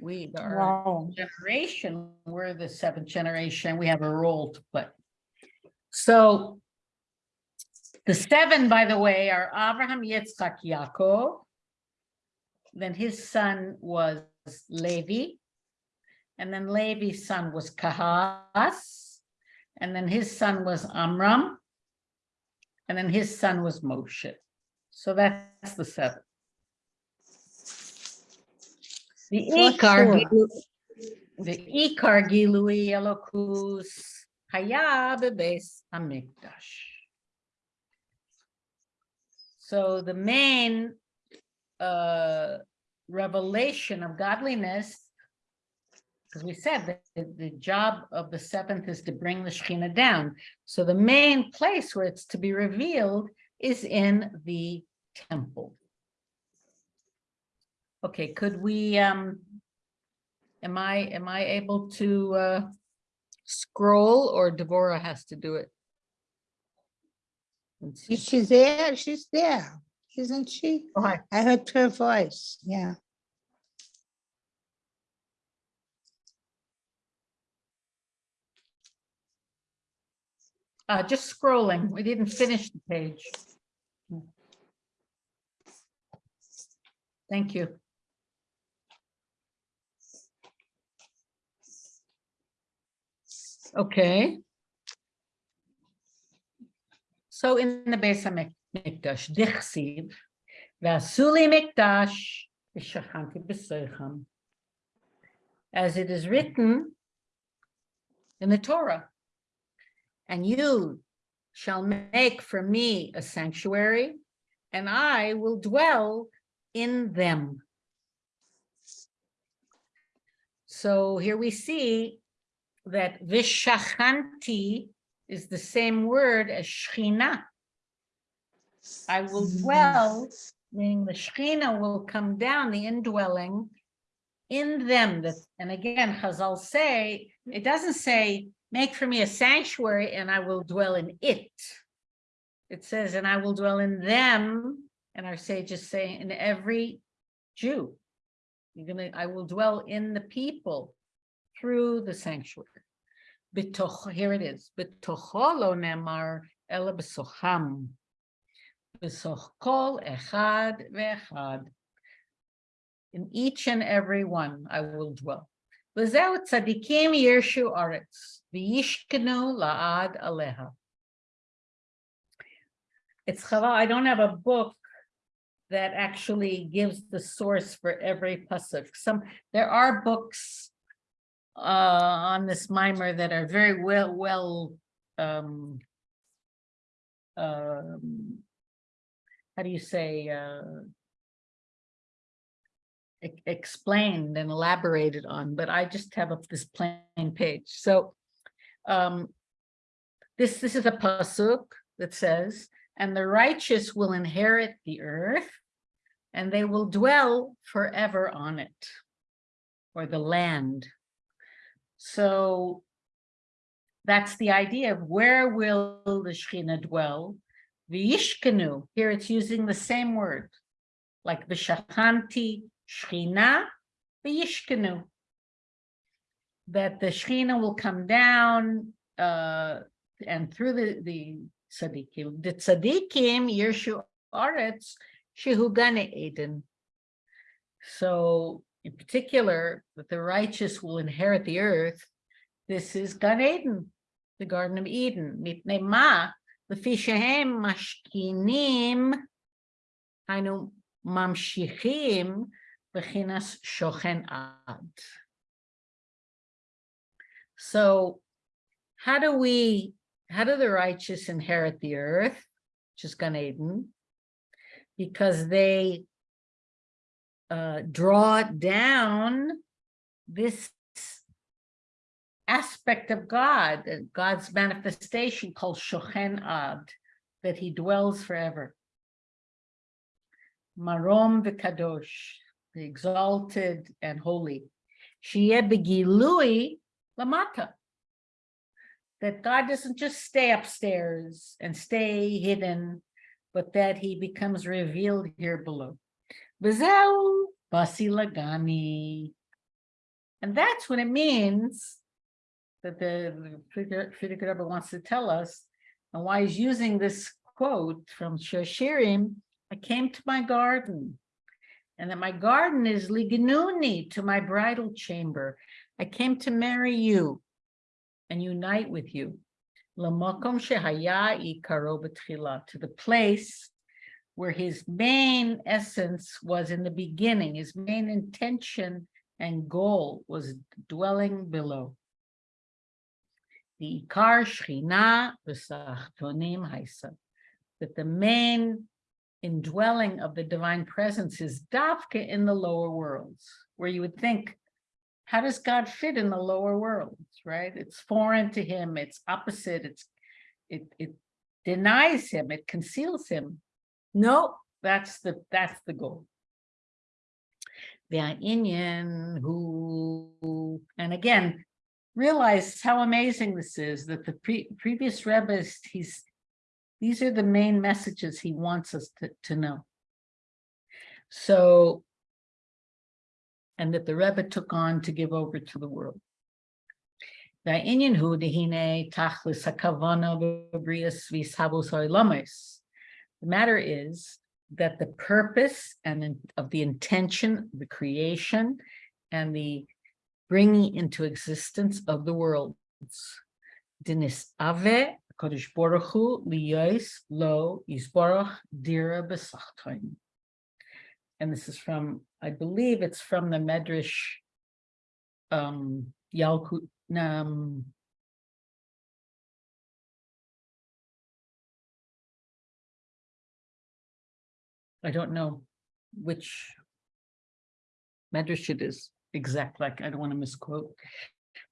We are Wow. generation, we're the seventh generation, we have a role to play. So the seven, by the way, are Abraham, Yitzchak, Yaakov. Then his son was Levi. And then Levi's son was Kahas. And then his son was Amram. And then his son was Moshe. So that's the seven. The Ikar, the Ikar Gilui Elokus Haya Bebes Hamikdash. So the main uh, revelation of godliness, because we said that the, the job of the seventh is to bring the Shekhinah down. So the main place where it's to be revealed is in the temple. Okay, could we, um, am I, am I able to, uh, scroll or Devorah has to do it? She's there, she's there, isn't she? Oh. I heard her voice, yeah. Uh, just scrolling, we didn't finish the page. Thank you. Okay. So in the Beis HaMikdash, Dichsiv, Vasuli Mikdash, V'shachanti b'soicham. As it is written in the Torah. And you shall make for me a sanctuary, and I will dwell in them. So here we see that vishachanti is the same word as shechina. I will mm-hmm. dwell, meaning the shechina will come down, the indwelling in them. That, and again, Chazal say, it doesn't say, make for me a sanctuary and I will dwell in it. It says, and I will dwell in them, and our sages say, in every Jew. You're gonna, I will dwell in the people through the sanctuary. B'toch, here it is. B'tocho lo nemar ela b'socham. B'soch kol echad ve'echad. In each and every one I will dwell. It's chava, I don't have a book that actually gives the source for every pasuk. Some, there are books uh, on this mimer that are very well, well, um, um, how do you say, uh, explained and elaborated on, but I just have this plain page. So um, this, this is a pasuk that says, and the righteous will inherit the earth and they will dwell forever on it or the land. So that's the idea of where will the Shekhinah dwell? V'yishkenu, here it's using the same word, like v'shachanti Shechina beyishkenu That the Shechina will come down uh, and through the, the tzaddikim. The tzaddikim, Yeshu Aretz, Shehugane Eden. So in particular, that the righteous will inherit the earth. This is Gan Eden, the Garden of Eden. Mipnei ma, lefi shehem mashkinim, hainu mamshichim, Beginas Shochen Ad. So how do we, how do the righteous inherit the earth, which is Gan Eden? Because they uh, draw down this aspect of God, uh, God's manifestation called Shochen Ad, that he dwells forever. Marom v'kadosh, the exalted and holy. Sheyeh lamata. That God doesn't just stay upstairs and stay hidden, but that he becomes revealed here below. V'zeu basi lagani. And that's what it means that the Frierdiker Rebbe wants to tell us, and why he's using this quote from Shoshirim, I came to my garden, and that my garden is lignuni to my bridal chamber. I came to marry you and unite with you. Lamakom shehaya ikaro to the place where his main essence was in the beginning, his main intention and goal was dwelling below. The ikar shchina v'sachtonim haisa, that the main indwelling of the divine presence is dafka in the lower worlds, where you would think, how does God fit in the lower worlds, right? It's foreign to him, it's opposite, it's, it, it denies him, it conceals him. No, that's the, that's the goal. The Inyan who, and again, realize how amazing this is, that the pre previous Rebbe, he's, these are the main messages he wants us to, to know. So, and that the Rebbe took on to give over to the world. The matter is that the purpose and of the intention, the creation, and the bringing into existence of the worlds. Dinis ave kodesh baruch hu liyos lo yisbarach dira b'sachtoin. And this is from, I believe it's from the Medrash um Yalkut, um, I don't know which Medrash it is exact, like, I don't want to misquote.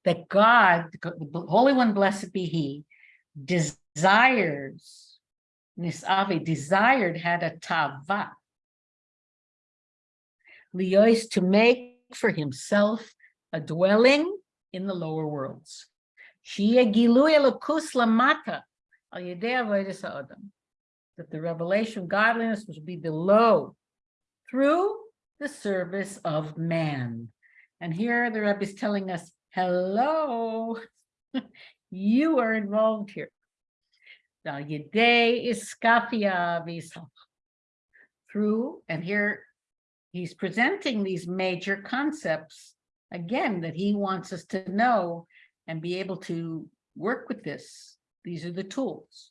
That God, the Holy One, blessed be He, desires, Nisavi desired, had a tava. Leois to make for himself a dwelling in the lower worlds. That the revelation of godliness was be below through the service of man. And here the Rebbe is telling us, hello, [LAUGHS] you are involved here. Now, Yedei is skafia v'isach. Through, and here he's presenting these major concepts, again, that he wants us to know and be able to work with this. These are the tools.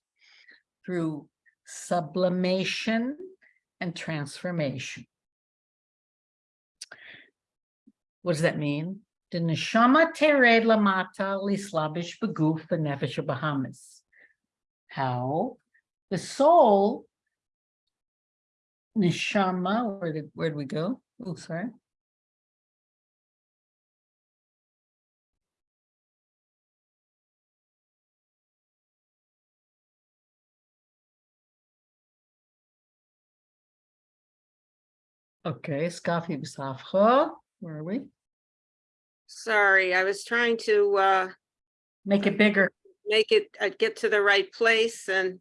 Through sublimation and transformation. What does that mean? The neshama tered lamata lislabish beguf benefesh bahamas. How? The soul, neshama, where did, where did we go? Oh, sorry. Okay, Skafi B'Safcha, where are we? Sorry, I was trying to uh Make it bigger. make it, uh, get to the right place and,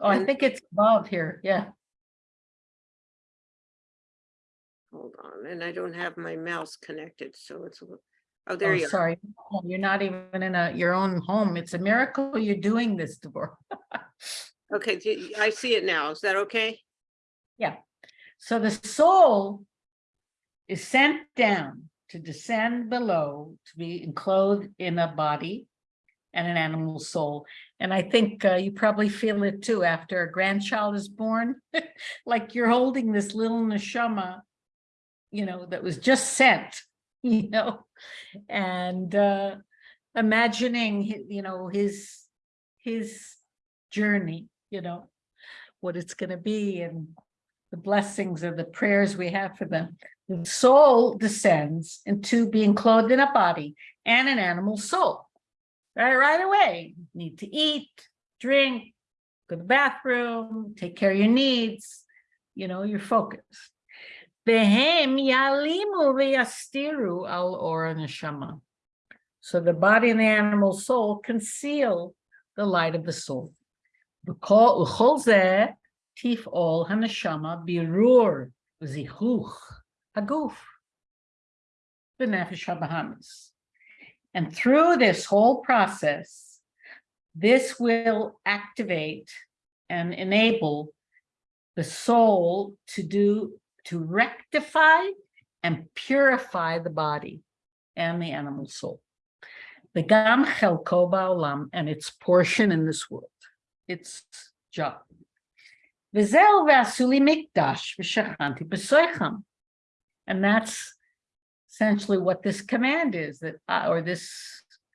Oh, I And- think it's above here, yeah. hold on, and I don't have my mouse connected, so it's, a little- oh, there Oh, you are. sorry. Oh, You're not even in a, your own home. It's a miracle you're doing this, Deborah. Okay, do I see it now. Is that okay? Yeah. So the soul is sent down to descend below, to be enclosed in a body and an animal soul. And I think uh, you probably feel it too after a grandchild is born, [LAUGHS] like you're holding this little neshama, you know, that was just sent, [LAUGHS] you know, and uh, imagining, you know, his, his journey, you know, what it's going to be and the blessings or the prayers we have for them. The soul descends into being clothed in a body and an animal soul. Right, right away, need to eat, drink, go to the bathroom, take care of your needs, you know, you're focused. Behem yalimu veyastiru al ora neshama. So the body and the animal soul conceal the light of the soul. Zeh tif ol haneshama birur zichuch haguf b'nefesh habahamis. And through this whole process, this will activate and enable the soul to do, to rectify and purify the body and the animal soul. Begam chelko ba'olam, and its portion in this world, its job. V'zeu v'asuli mikdash v'shachanti b'soicham. And that's essentially what this command is, that, uh, or this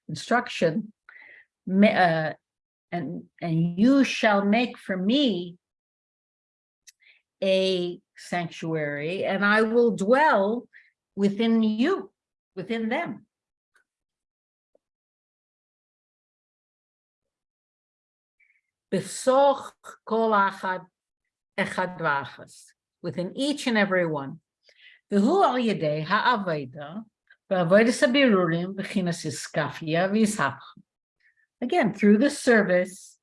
instruction. uh, And, and you shall make for me a sanctuary, and I will dwell within you, within them. Within each and every one. Ha'aveda, v'avodah sabirurim v'chinas iskafia v'yishach. Again, through the service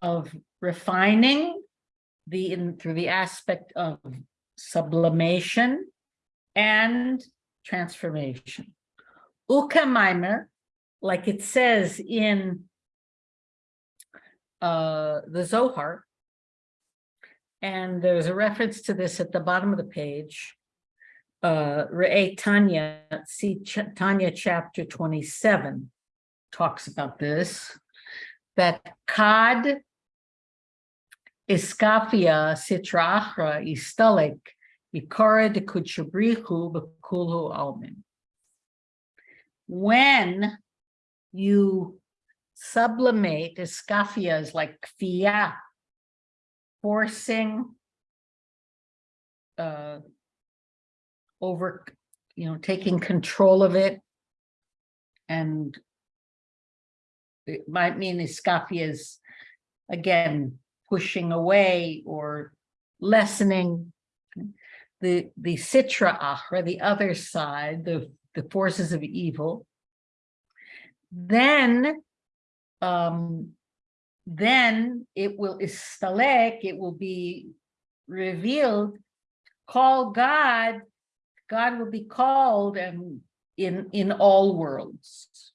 of refining the, in, through the aspect of sublimation and transformation. Ukamaimer, like it says in uh, the Zohar, and there's a reference to this at the bottom of the page. Uh, Re'eh Tanya, see Ch- Tanya chapter 27 talks about this, that Kad Iskafia Sitra Achra Istalik Ikora de Kuchabrihu Bakulhu Almin. When you sublimate, Iskafia is like kfiyah, forcing uh, over, you know, taking control of it and it might mean iskafia is again pushing away or lessening the the sitra achra, the other side, the the forces of evil. Then, um, then it will istalek, it will be revealed. Call God, God will be called and in in all worlds.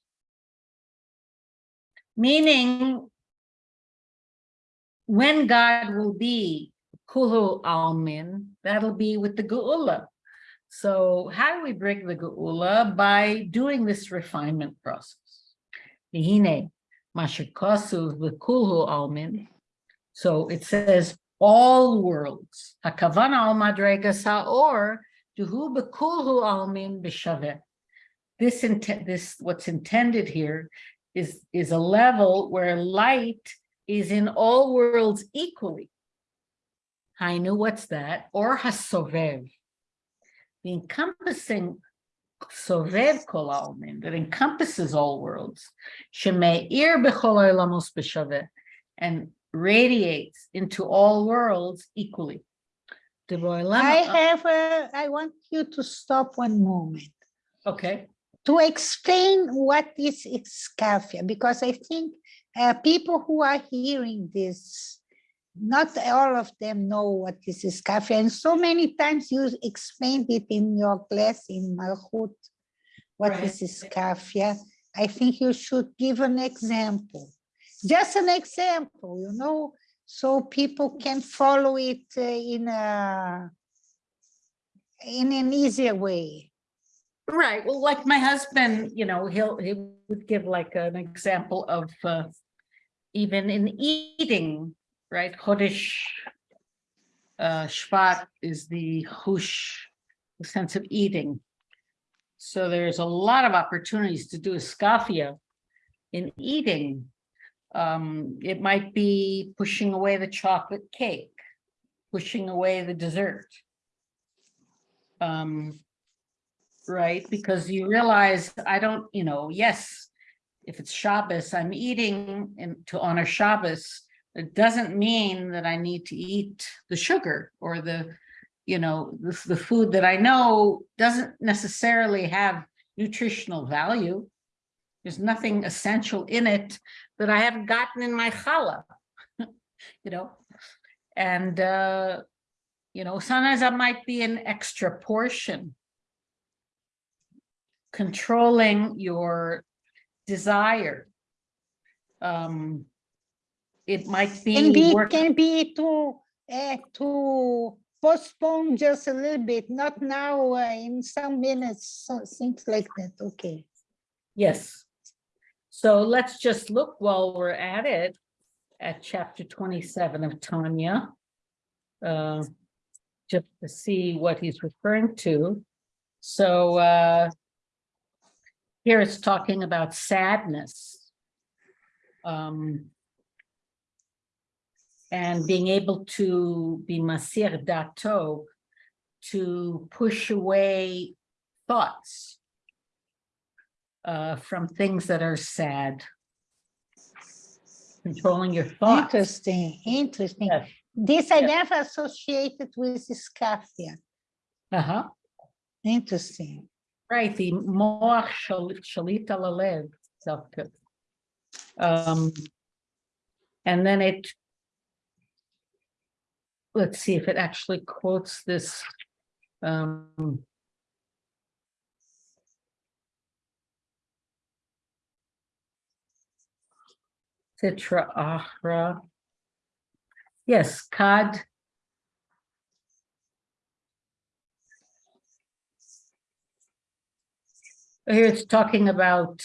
Meaning, when God will be Kulu Almin, that'll be with the Geula. So how do we bring the Geula? By doing this refinement process. Vihine, Mashikosu Kulu Almin. So it says all worlds. Hakavana al madrega saor This intent, this what's intended here is, is a level where light is in all worlds equally. Hainu, what's that? Or hasovev. The encompassing sovev kol almin, that encompasses all worlds. Shemeir b'chol oilamos b'shaveh, and radiates into all worlds equally. The Boilam- I have, a- I want you to stop one moment Okay, to explain what is Excafia, because I think uh, people who are hearing this, not all of them know what is Excafia, and so many times you explained it in your class in Malchut, what Right. is. I think you should give an example, just an example, you know, so people can follow it uh, in a in an easier way. right. Well, like my husband, you know, he'll, he would give like an example of uh, even in eating, right? Chodesh uh, Shvat is the hush, the sense of eating. So there's a lot of opportunities to do a in eating. Um, it might be pushing away the chocolate cake, pushing away the dessert. Um, right, because you realize I don't, you know, yes, if it's Shabbos, I'm eating and to honor Shabbos. It doesn't mean that I need to eat the sugar or the, you know, the, the food that I know doesn't necessarily have nutritional value. There's nothing essential in it that I haven't gotten in my challah, [LAUGHS] you know? And, uh, you know, sometimes that might be an extra portion. Controlling your desire. Um, it might Can be be, can be to, uh, to postpone just a little bit, not now, uh, in some minutes, so things like that, okay. yes. So let's just look while we're at it, at chapter twenty-seven of Tanya. uh, Just to see what he's referring to. So uh, here it's talking about sadness. Um, and being able to be masir dato, to push away thoughts uh, from things that are sad. Controlling your thoughts. Interesting, interesting. Yes. This I Yeah. never associated with Scaffia. Uh-huh, Interesting. right, the moach shal- shalit al halev, Zavka. Um, and then it let's see if it actually quotes this um Sitra Achra. Yes, Kad. Here it's talking about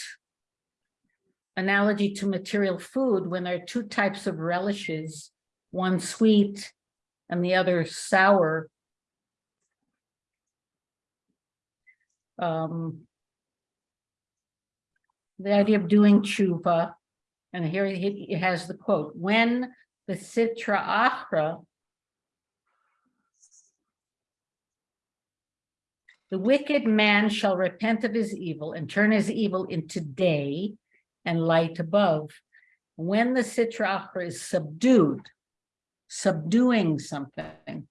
analogy to material food when there are two types of relishes, one sweet and the other sour. Um, the idea of doing tshuva, and here he has the quote, when the Sitra Achra The wicked man shall repent of his evil and turn his evil into day and light above. When the Sitra Achra is subdued, subduing something,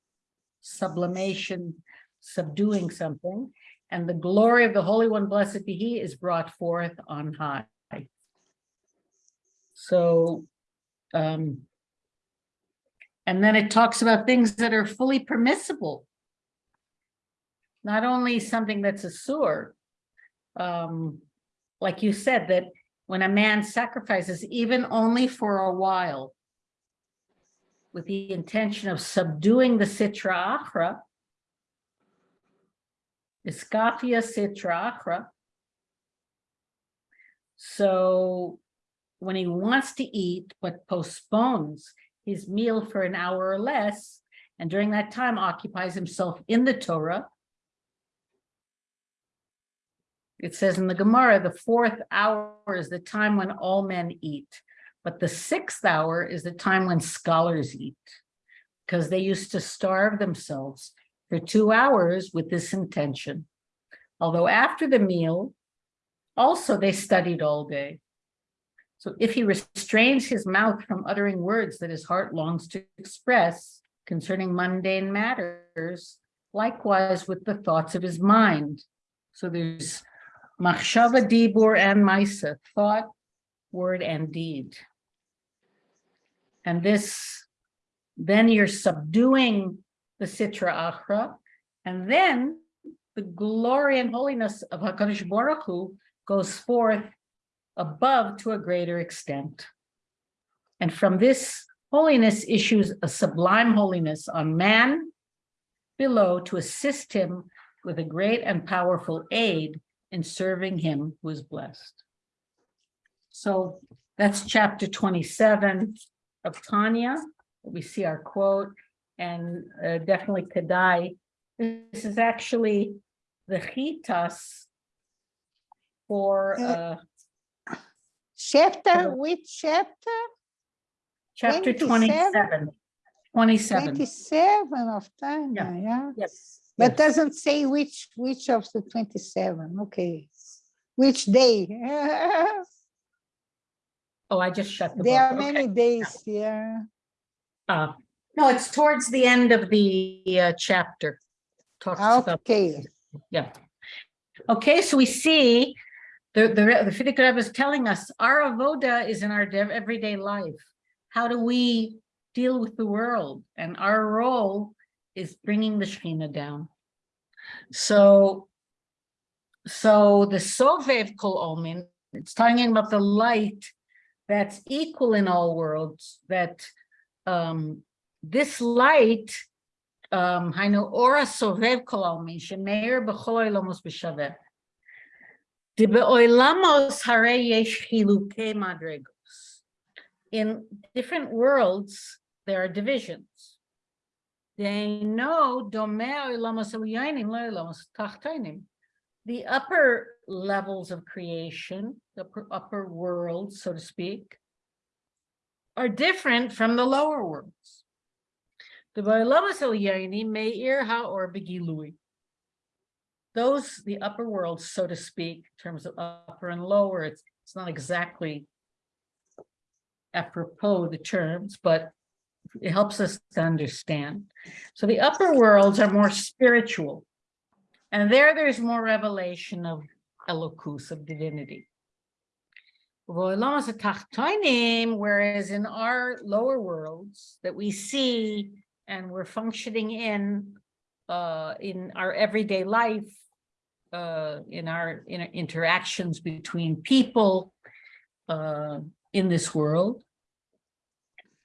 sublimation, subduing something, and the glory of the Holy One, blessed be He, is brought forth on high. So, um, and then it talks about things that are fully permissible. Not only something that's a sewer, um, like you said, that when a man sacrifices, even only for a while, with the intention of subduing the Sitra Achra, Iskafia Sitra Achra. So when he wants to eat, but postpones his meal for an hour or less, and during that time occupies himself in the Torah, it says in the Gemara, the fourth hour is the time when all men eat, but the sixth hour is the time when scholars eat, because they used to starve themselves for two hours with this intention. Although after the meal, also they studied all day. So if he restrains his mouth from uttering words that his heart longs to express concerning mundane matters, likewise with the thoughts of his mind. So there's machshava, dibur, and maisa, thought, word, and deed. And this, then you're subduing the Sitra Achra, and then the glory and holiness of HaKadosh Baruch Hu goes forth above to a greater extent. And from this holiness issues a sublime holiness on man below to assist him with a great and powerful aid in serving him who is blessed. So that's chapter 27 of Tanya. We see our quote and uh, definitely Kadai. This is actually the chitas for uh, Chapter, which chapter? chapter 27? 27. 27. Of time, Yeah. yeah? Yes. But yes. doesn't say which, which of the twenty-seven, okay. Which day? [LAUGHS] Oh, I just shut the There are. Okay. many days, yeah. Uh, No, it's towards the end of the uh, chapter. Talks about Okay, Yeah. Okay, so we see the, the, the is telling us our avoda is in our everyday life. How do we deal with the world? And our role is bringing the Shekhinah down. So, so the Sovev Kol Omin, it's talking about the light that's equal in all worlds, that um, this light, um, Hainu Ora Sovev Kol Omin, Shemeir B'chol Olamos B'Shaveh, in different worlds, there are divisions. They know. The upper levels of creation, the upper- world, so to speak, are different from the lower worlds. The Bailamas Elyaini Meir Haor Begilui. Those, the upper worlds, so to speak, in terms of upper and lower, it's, it's not exactly apropos the terms, but it helps us to understand. So the upper worlds are more spiritual. And there, there's more revelation of Elokus, of divinity. Whereas in our lower worlds that we see and we're functioning in, uh, in our everyday life, uh, in our, in interactions between people, uh, in this world.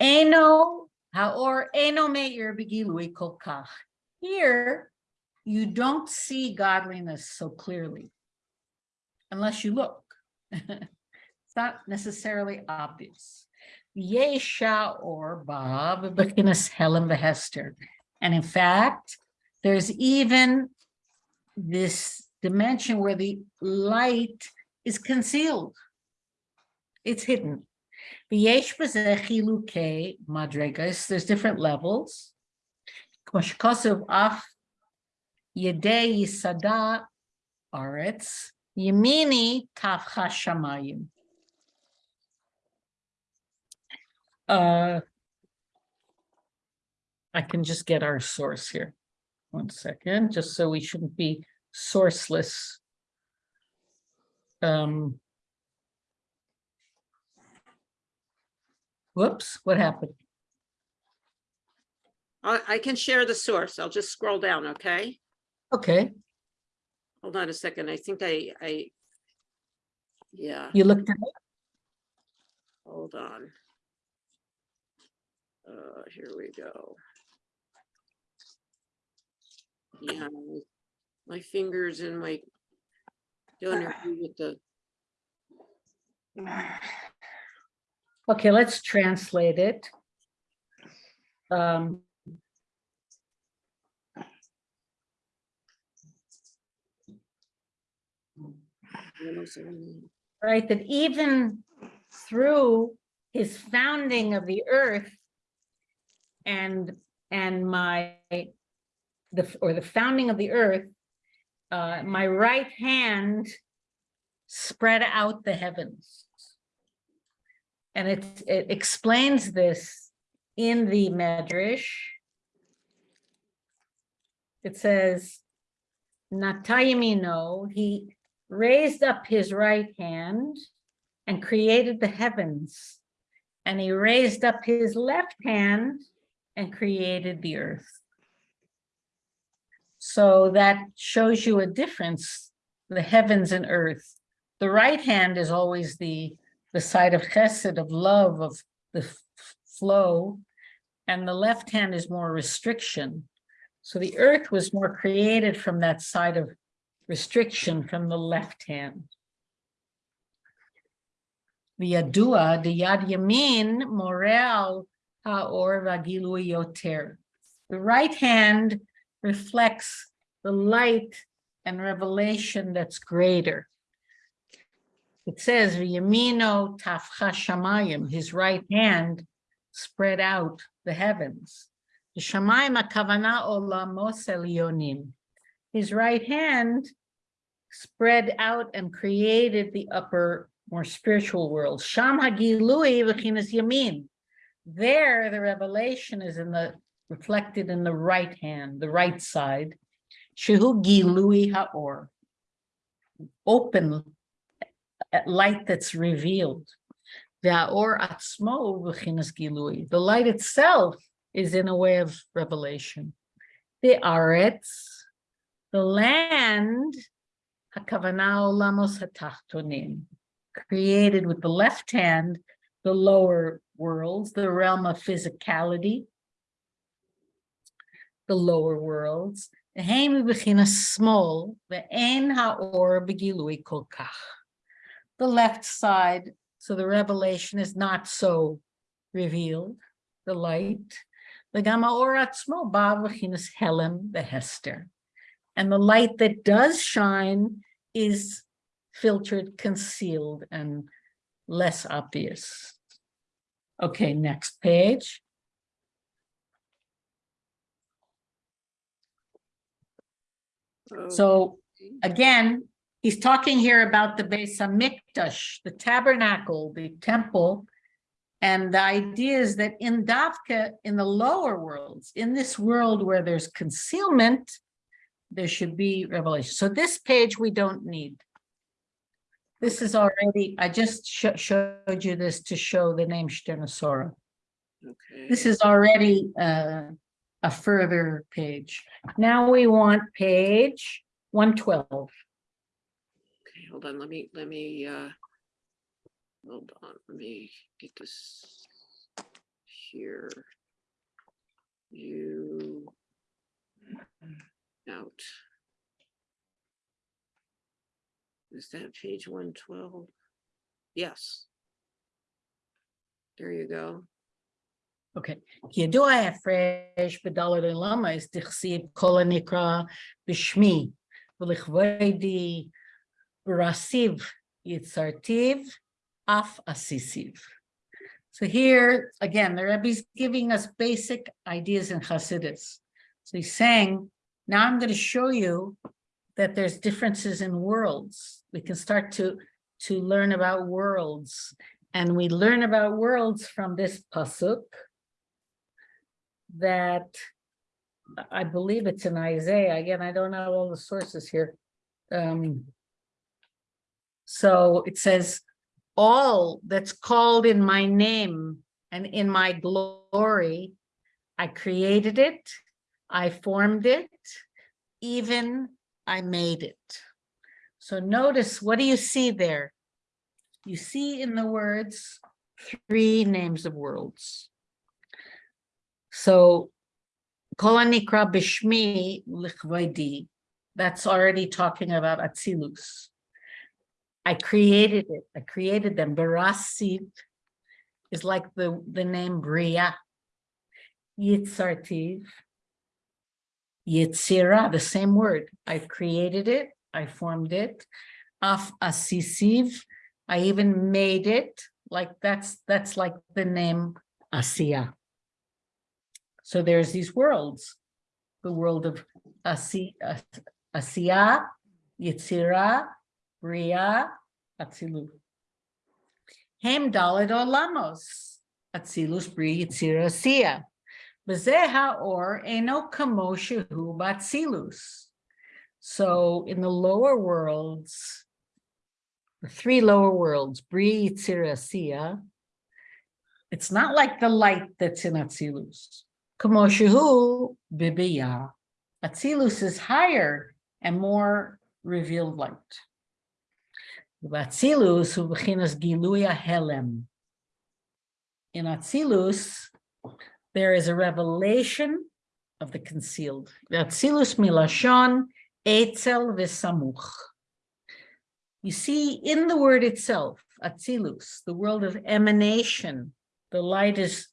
Eno, haor, eno meir begilui. Here, you don't see godliness so clearly. Unless you look. [LAUGHS] It's not necessarily obvious. Yesha or Bob, Bekinas Helen Hester. And in fact, there's even this dimension where the light is concealed. It's hidden. There's different levels. Yemini tavcha shamayim. Uh, I can just get our source here. One second, just so we shouldn't be sourceless. Um. Whoops, what happened? I, I can share the source. I'll just scroll down, okay? Okay, Hold on a second. I think I, I. Yeah, you looked at it. hold on. Uh, here we go. Yeah, my- fingers and my. Don't agree with the, Okay, let's translate it. Um, right, that even through his founding of the earth and, and my, the, or the founding of the earth, uh, my right hand spread out the heavens. And it, it explains this in the Medrash. It says, Natayimino, he raised up his right hand and created the heavens. And he raised up his left hand and created the earth. So that shows you a difference, the heavens and earth. The right hand is always the, the side of chesed, of love, of the flow. And the left hand is more restriction. So the earth was more created from that side of restriction from the left hand. V'yadua, the yad yamin, morel ha'or v'agilui yoter. The right hand reflects the light and revelation that's greater. It says, v'yamino tafcha shamayim, his right hand spread out the heavens. The shamayim akavana olamos elyonim. His right hand spread out and created the upper, more spiritual world. Sham hagilui v'chinas yamin. There, the revelation is in the, reflected in the right hand, the right side. Shehu gilui ha'or. Open light that's revealed. V'ha'or atzmo v'chinas gilui. The light itself is in a way of revelation. The aretz, the land, hakavana olamos hatachtonim, created with the left hand, the lower worlds, the realm of physicality, the lower worlds, הם מבחינה שמאל, ואין האור בגילוי כל כך. The left side, so the revelation is not so revealed, the light. וגם האור עצמו בא מבחינת הלם והסתר. And the light that does shine is filtered, concealed, and less obvious. Okay, next page. So again, he's talking here about the Beis Hamikdash, the tabernacle, the temple. And the idea is that in Davka, in the lower worlds, in this world where there's concealment, there should be revelation. So this page we don't need. This is already, I just sho- showed you this to show the name Shterna Sarah. Okay. This is already uh, a further page. Now we want page one twelve. Okay, hold on, let me, let me, uh, hold on, let me get this here. You out. Is that page one twelve? Yes. There you go. Okay, כי ידוע ההפרש בדלת עולמה, אז תכסיב כל הנקרא בשמי, ולכבודי ברסיב יצרתיו, אף עסיסיו. So here, again, the Rebbe is giving us basic ideas in Hasidus. So he's saying, now I'm going to show you that there's differences in worlds. We can start to, to learn about worlds. And we learn about worlds from this pasuk that I believe it's in Isaiah. Again, I don't know all the sources here. Um, so it says, all that's called in my name and in my glory, I created it, I formed it, even I made it. So notice, what do you see there? You see in the words, three names of worlds. So, Kol Hanikra Bishmi Lichvodi, that's already talking about Atzilus. I created it, I created them. Barasit is like the, the name Bria. Yitzartiv, Yitzira, the same word. I created it, I formed it. Af Asisiv, I even made it, like that's, that's like the name Asiya. So there's these worlds, the world of Asi, As- Asiya, Yitzira, Bria, Atzilut. Hem Dalet Olamos, Atzilus, Bria, Yitzira, Asiya. V'zeh ha'or eno kamo shehu b'atzilus. So in the lower worlds, the three lower worlds, Bria, Yitzira, Asiya, it's not like the light that's in Atzilus. Kamo shehu b'biyah. Atzilus is higher and more revealed light. Atzilus giluya helem. In Atzilus, there is a revelation of the concealed. Atzilus milashon etzel v'samuch. You see in the word itself, Atzilus, the world of emanation, the light is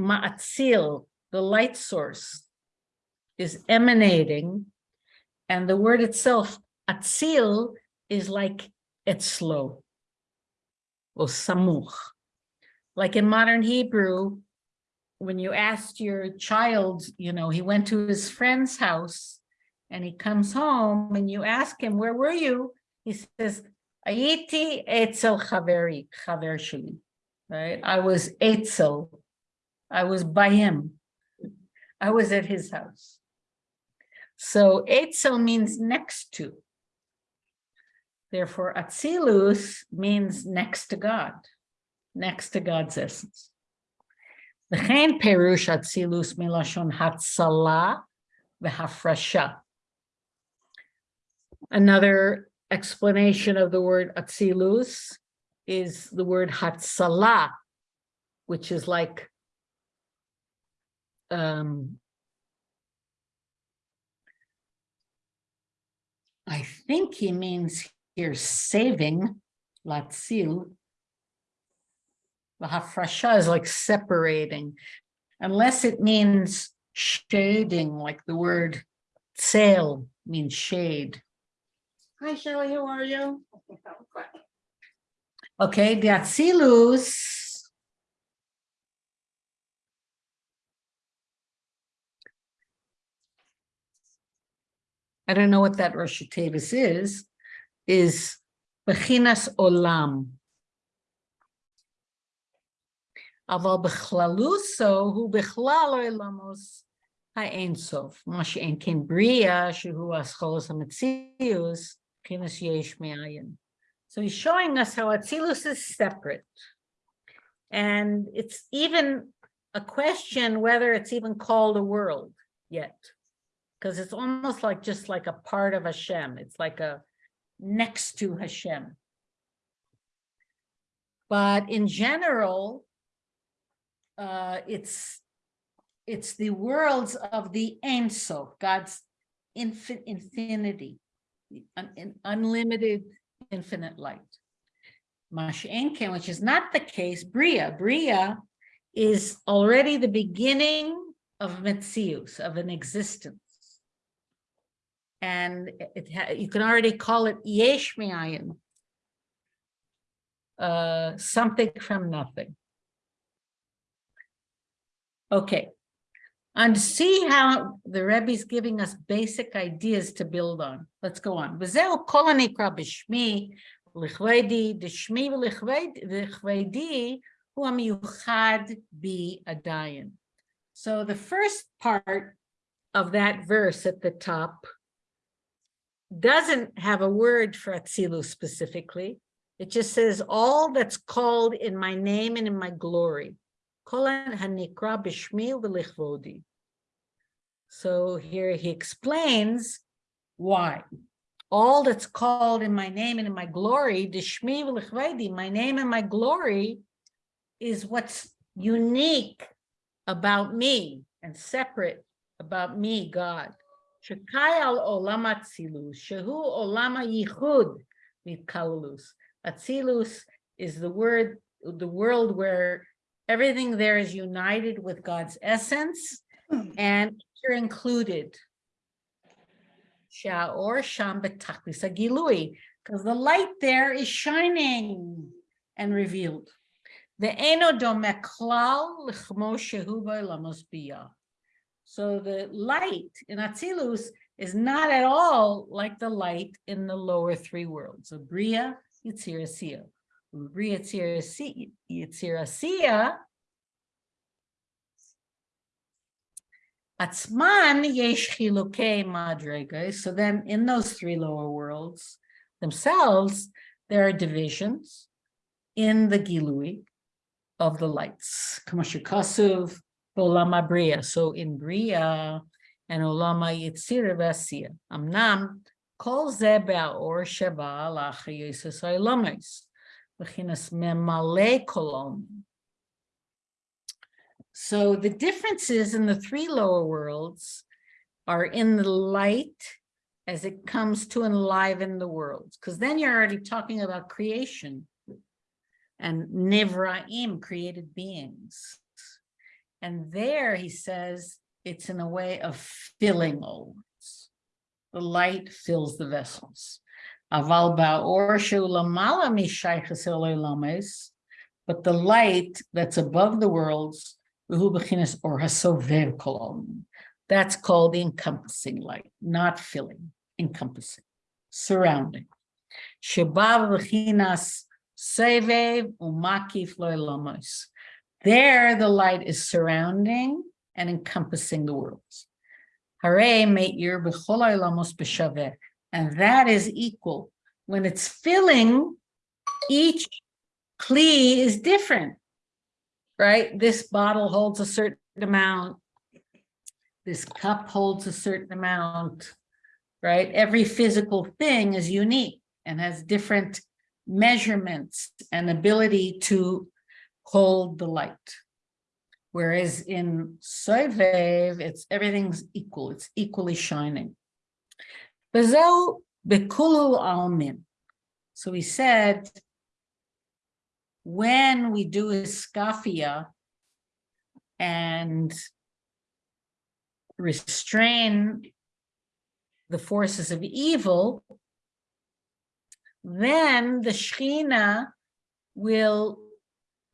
ma'atzil, the light source is emanating, and the word itself, atzil, is like etzlo, or samuch. Like in modern Hebrew, when you asked your child, you know, he went to his friend's house and he comes home and you ask him, where were you? He says, Ayiti etzel chaveri, chaver sheli, right? I was etzel, I was by him. I was at his house. So Etzel means next to. Therefore, Atzilus means next to God, next to God's essence. The chen perush atzilus milashon הצלה והפרשה. Another explanation of the word atzilus is the word hatsala, which is like um, I think he means here saving, latzil. The hafrasha is like separating, unless it means shading, like the word sail means shade. Hi Shelley, how are you? Okay, the Atzilus. I don't know what that Rosh Tevis is, is Bechinas Olam. אבל בכללוסו הוא בכלל עולמוס האינסוף, מה שאין כן בריאה, שהוא אסכולוס המציאוס, מבחינת יש מאין. So he's showing us how Atzilus is separate. And it's even a question whether it's even called a world yet. Because it's almost like just like a part of Hashem. It's like a next to Hashem. But in general, uh, it's it's the worlds of the Ein Sof, God's infin infinity, un- unlimited infinite light. Mashenken, which is not the case, Bria. Bria is already the beginning of Metzius, of an existence and you can already call it yesh uh, something from nothing. Okay, and see how the Rebbe is giving us basic ideas to build on. Let's go on. V'zeu kol ha'nikra b'shmi, l'chvedi, d'shmi v'l'chvedi, hu ha'miyuchad bi adayin. So the first part of that verse at the top doesn't have a word for Atzilus specifically. It just says all that's called in my name and in my glory. So here he explains why. All that's called in my name and in my glory, my name and my glory is what's unique about me and separate about me, God. Shekai al olam atzilus, shehu olam yichud mitkalulus. Atzilus is the word, the world where everything there is united with God's essence and you're included. Sha'or sham betachlis agilui, because the light there is shining and revealed. The eno domek klal l'chmo shehu ba'olamos biyah. So the light in Atzilus is not at all like the light in the lower three worlds So Bria, Yitzir, Asiya. Bria, Yitzir, Asiya Atzman yesh madrega. So then in those three lower worlds themselves, there are divisions in the gilui of the lights. Kamashikasuv, olama bria. So in bria and olama yitzir v'asiya. Amnam kol ze or sheba alacha yesus ha'olamis. V'chinas memale kolom. So the differences in the three lower worlds are in the light as it comes to enliven the worlds, because then you're already talking about creation and Nivraim, created beings. And there he says it's in a way of filling all worlds. The light fills the vessels. Aval mishaychas lames, but the light that's above the worlds or. That's called the encompassing light, not filling, encompassing, surrounding. Shabav v'chinas sevev umakif. There, the light is surrounding and encompassing the worlds. Hare me'ir. And that is equal. When it's filling, each kli is different right? This bottle holds a certain amount. This cup holds a certain amount, right? Every physical thing is unique and has different measurements and ability to hold the light. Whereas in Soivev, it's everything's equal, it's equally shining. Bekulu almin. So we said, when we do iskafia and restrain the forces of evil, then the Shekhinah will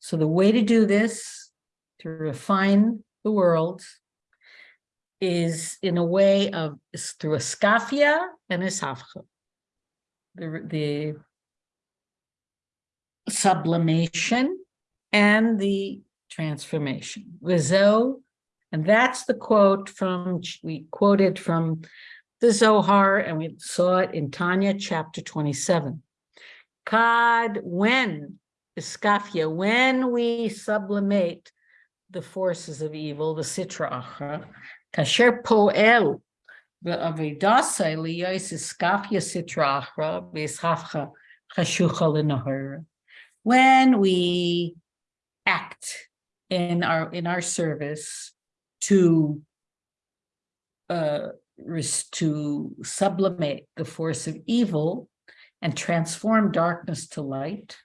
So the way to do this, to refine the world, is in a way of, is through a skafia and a safcha. The, the sublimation and the transformation. Vizo, and that's the quote from, we quoted from the Zohar, and we saw it in Tanya chapter 27. Kad, when, iskafia, when we sublimate the forces of evil, the sitra achra, kasher poel, v'avedasa liyos iskafia sitra achra, v'ishafcha chashucha l'nahara. When we act in our, in our service to uh, to sublimate the force of evil and transform darkness to light.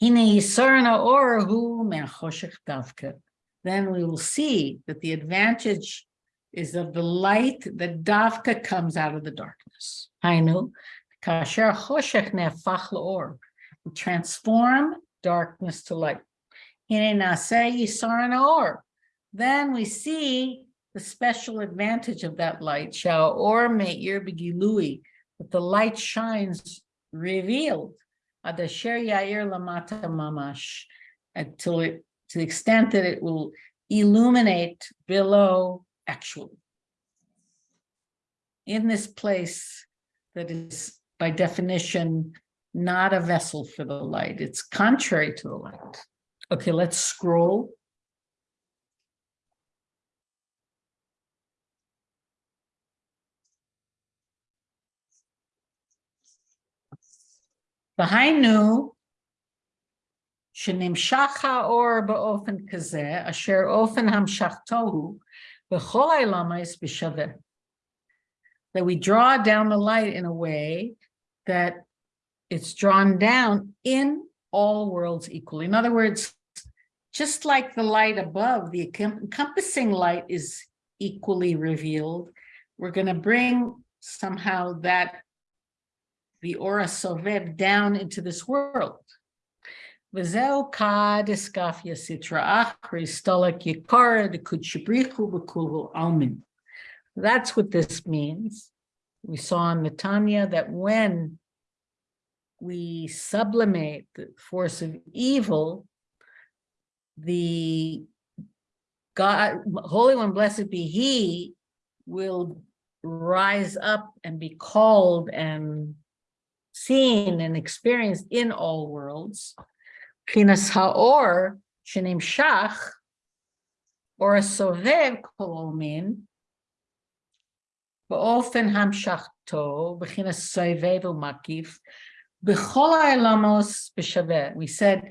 Hine yisarna orahu me'achoshech davka. Then we will see that the advantage is of the light that davka comes out of the darkness. Hainu, kasher choshech ne'afach la'or. We Transform darkness to light. Hine naseh yisarna or. Then we see the special advantage of that light, shall or me'ir begilui, that the light shines revealed. Adasher yair lamata mamash, until it, to the extent that it will illuminate below actually. In this place that is by definition not a vessel for the light, it's contrary to the light. Okay, let's scroll. והיינו, שנמשך האור באופן כזה, אשר אופן המשכתו הוא, בכל העלמייס בשווה. That we draw down the light in a way that it's drawn down in all worlds equally. In other words, just like the light above, the encom- encompassing light is equally revealed. We're going to bring somehow that the aura sovev down into this world. That's what this means. We saw in Netanya that when we sublimate the force of evil, the God, Holy One, blessed be He, will rise up and be called and seen and experienced in all worlds. Chinas haor shenim shach or a sovev kolomin באופן המשכתו, בחינת סובב ומקיף, בכל העולמos בשווה. We said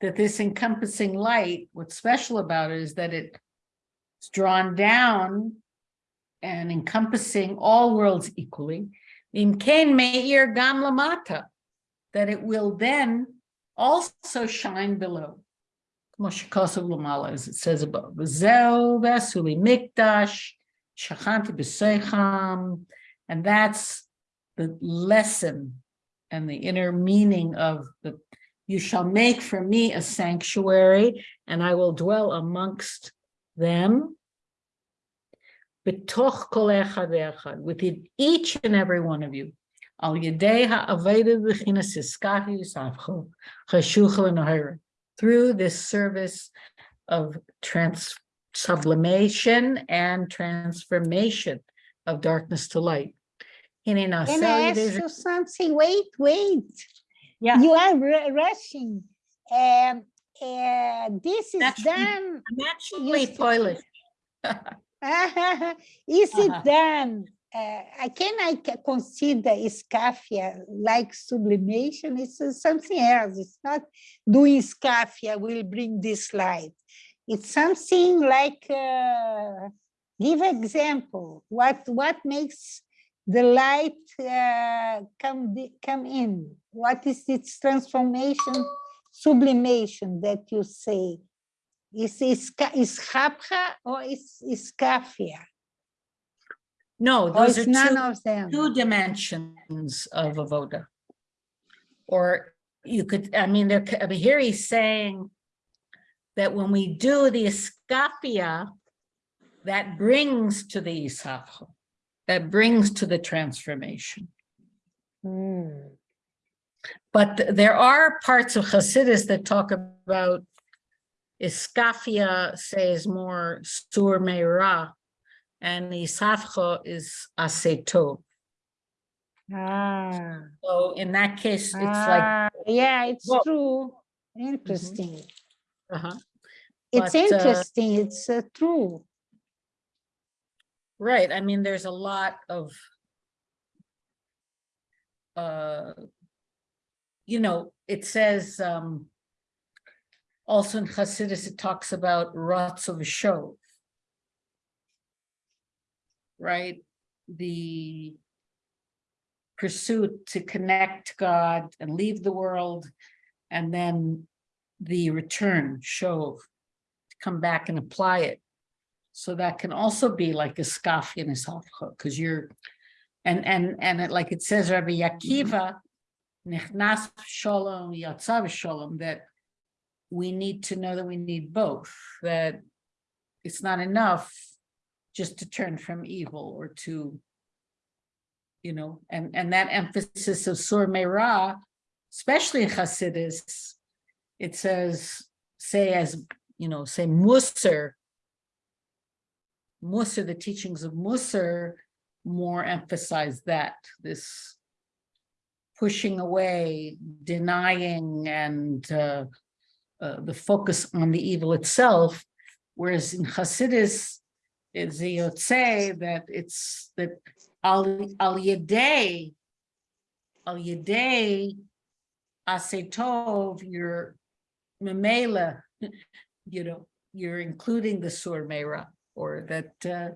that this encompassing light, what's special about it is that it's drawn down and encompassing all worlds equally. In Ken Meir Gam Lamata, that it will then also shine below. As it says above. V'zeu v'asuli mikdash, shachanti b'seicham, and that's the lesson and the inner meaning of the, you shall make for me a sanctuary, and I will dwell amongst them. B'toch kol echad ve'echad, within each and every one of you. Al yedei ha'aveda v'chinas iskahi yisavcho, chashuch l'nahira. Through this service of trans, sublimation and transformation of darkness to light. Hine Can I ask you something? Wait, wait. Yeah. You are rushing. Um, uh, this is Naturally. done. I'm actually Polish. [LAUGHS] [LAUGHS] Is it [LAUGHS] done? Uh, I can I consider Scafia like sublimation? It's uh, something else. It's not doing Scafia will bring this light. It's something like, uh, give example, what, what makes the light uh, come, come in? What is its transformation, sublimation that you say? Is is is or is is Scafia? No, those are none two, of them? two dimensions of avoda. Or you could, I mean, there, I mean, here he's saying that when we do the Iskafia, that brings to the isafo, that brings to the transformation. Hmm. But th- there are parts of Hasidus that talk about Iskafia says more sur meira, and Isafcho is aseto. Ah, So in that case, it's like, ah, yeah, it's Well- true. Interesting. uh-huh, It's but, uh, interesting. It's uh, true. right, I mean, there's a lot of uh, you know, it says, um, also in Hasidus, it talks about ratzo v'shov. Right, the pursuit to connect God and leave the world, and then the return, shov, to come back and apply it. So that can also be like a skaf in a because you're, and, and, and it, like it says, Rabbi Akiva, nichnas shalom, yatzav shalom, that we need to know that we need both, that it's not enough just to turn from evil or to, you know, and, and that emphasis of Sur Meirah, especially in Hasidus, it says, say as, you know, say Musar, Musar, the teachings of Musar more emphasize that, this pushing away, denying, and uh, uh, the focus on the evil itself, whereas in Hasidus, it's the Yotze that it's that al yedei, al yedei asetov, you're memela, [LAUGHS] you know, you're including the sur meira, or that. Uh,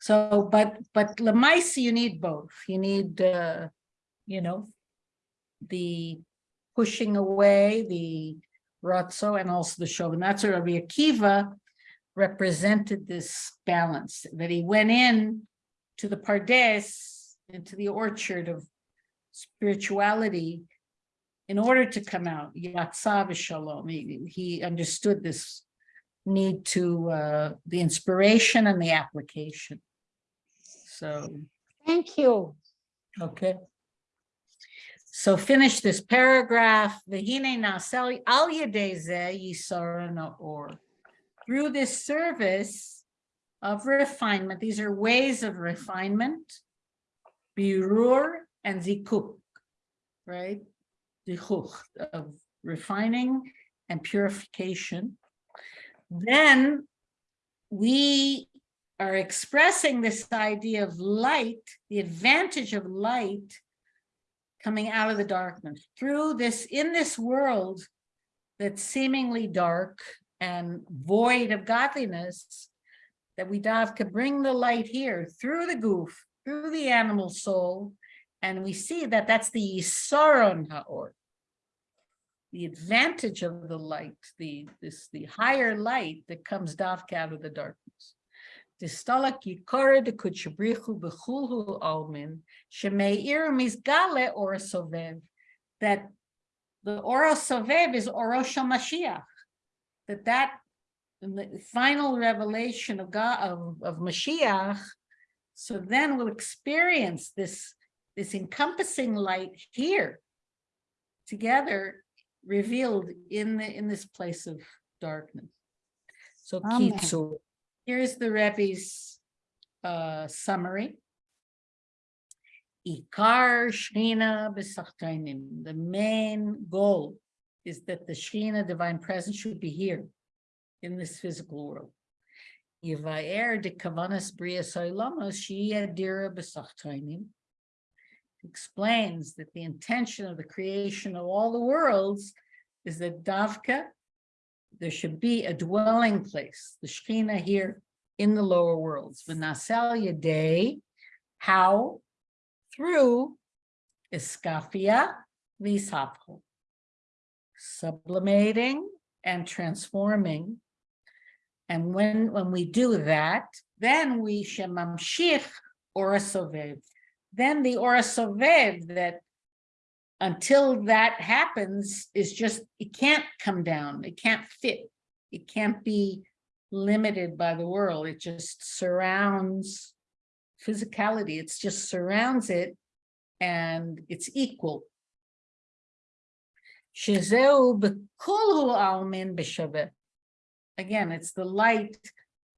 so, but but lemaisi, you need both. You need, uh, you know, the pushing away, the ratzo, and also the shov. And that's where Rabbi Akiva represented this balance, that he went in to the pardes, into the orchard of spirituality, in order to come out, yatsav shalom. He, he understood this need to, uh, the inspiration and the application. So, Thank you. okay. So finish this paragraph. V'hine nasel al yedei zeh yisara. Through this service of refinement, these are ways of refinement, birur and zikuk, right? Zikuk of refining and purification. Then we are expressing this idea of light, the advantage of light coming out of the darkness through this, in this world that's seemingly dark and void of godliness, that we dive could bring the light here through the goof, through the animal soul, and we see that that's the Yisaron Ha'or, the advantage of the light, the this the higher light that comes davka out of the darkness. Distalak yikara de kuchabrichu bechulhu almin shemeir misgale ora sovev. That the ora sovev is orosh Mashiach. That that the final revelation of God of, of Mashiach. So then we'll experience this this encompassing light here together revealed in the in this place of darkness. So Amen. Here's the Rebbe's uh summary. Ikar. The main goal is that the Shekhinah divine presence should be here in this physical world. Yivaer de Kavanas Bria Soilamos Shia Dira b'Sachtainim explains that the intention of the creation of all the worlds is that Davka, there should be a dwelling place, the Shekhinah here in the lower worlds. V'nasel Yadei, how? Through Iskafia Vishapcho. Sublimating and transforming. And when, when we do that, then we shemamshich orasovev. Then the orasovev that until that happens is just, it can't come down, it can't fit. It can't be limited by the world, it just surrounds physicality, it's just surrounds it and it's equal. Again, it's the light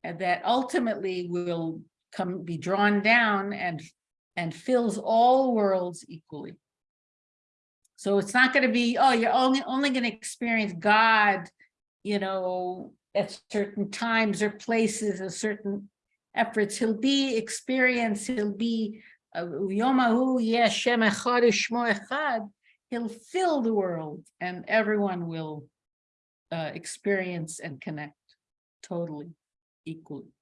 that ultimately will come, be drawn down and, and fills all worlds equally. So it's not going to be, oh, you're only, only going to experience God, you know, at certain times or places, or certain efforts. He'll be experienced, he'll be, uh, Yomahu Yeshem Echad U'Shmo Echad. He'll fill the world and everyone will uh, experience and connect totally, equally.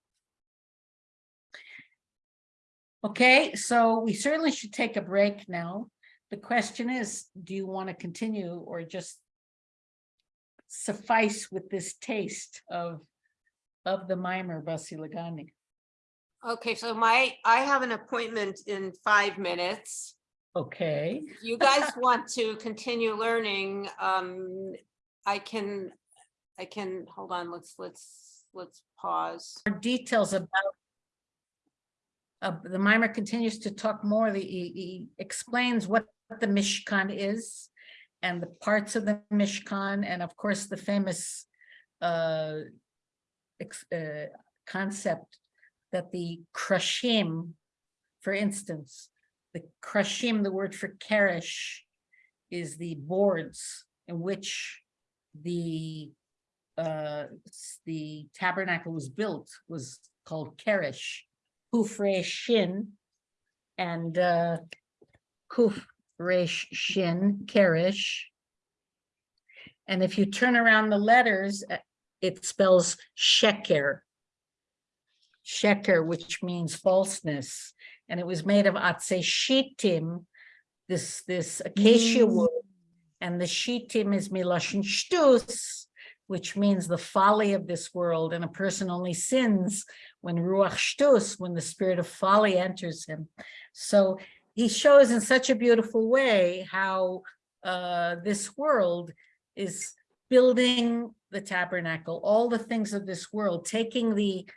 Okay, so we certainly should take a break now. The question is, do you want to continue or just suffice with this taste of, of the mimer Basi Lagani? Okay, so my, I have an appointment in five minutes. Okay, If you guys want to continue learning, um, I can, I can, hold on, let's, let's, let's pause. more details about uh, the mimer continues to talk more, the, he, he explains what the Mishkan is and the parts of the Mishkan, and of course, the famous uh, uh, concept that the krashim, for instance, the krashim, the word for kerish, is the boards in which the uh, the tabernacle was built was called kerish, hufre shin, and uh, kuf resh shin, kerish. And if you turn around the letters, uh, it spells sheker. Sheker, which means falseness, and it was made of atse shitim, this, this acacia Mm. wood. And the shitim is milashon shtus, which means the folly of this world, and a person only sins when ruach shtus, when the spirit of folly enters him. So he shows in such a beautiful way how uh, this world is building the tabernacle, all the things of this world, taking the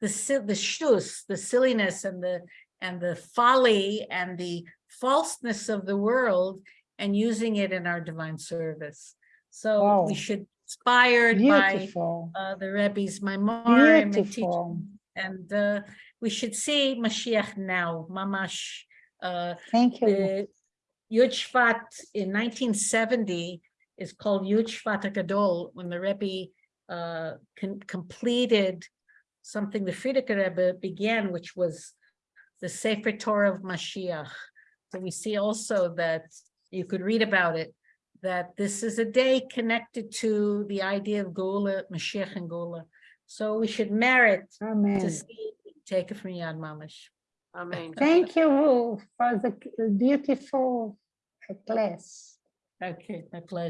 the the shtus, the silliness and the and the folly and the falseness of the world and using it in our divine service. So Wow. we should inspired by Beautiful, uh, the Rebbe's Maimorim and teaching and uh, we should see Mashiach now, Mamash. Uh, Thank you. the Yud Shvat in nineteen seventy is called Yud Shvat Gadol, when the Rebbe uh, completed something the Frierdiker Rebbe began, which was the Sefer Torah of Mashiach. So we see also that you could read about it, that this is a day connected to the idea of Gola, Mashiach and Gola. So we should merit to see, take it from Yad Mamash. Amen. Thank you for the beautiful class. Okay, my pleasure.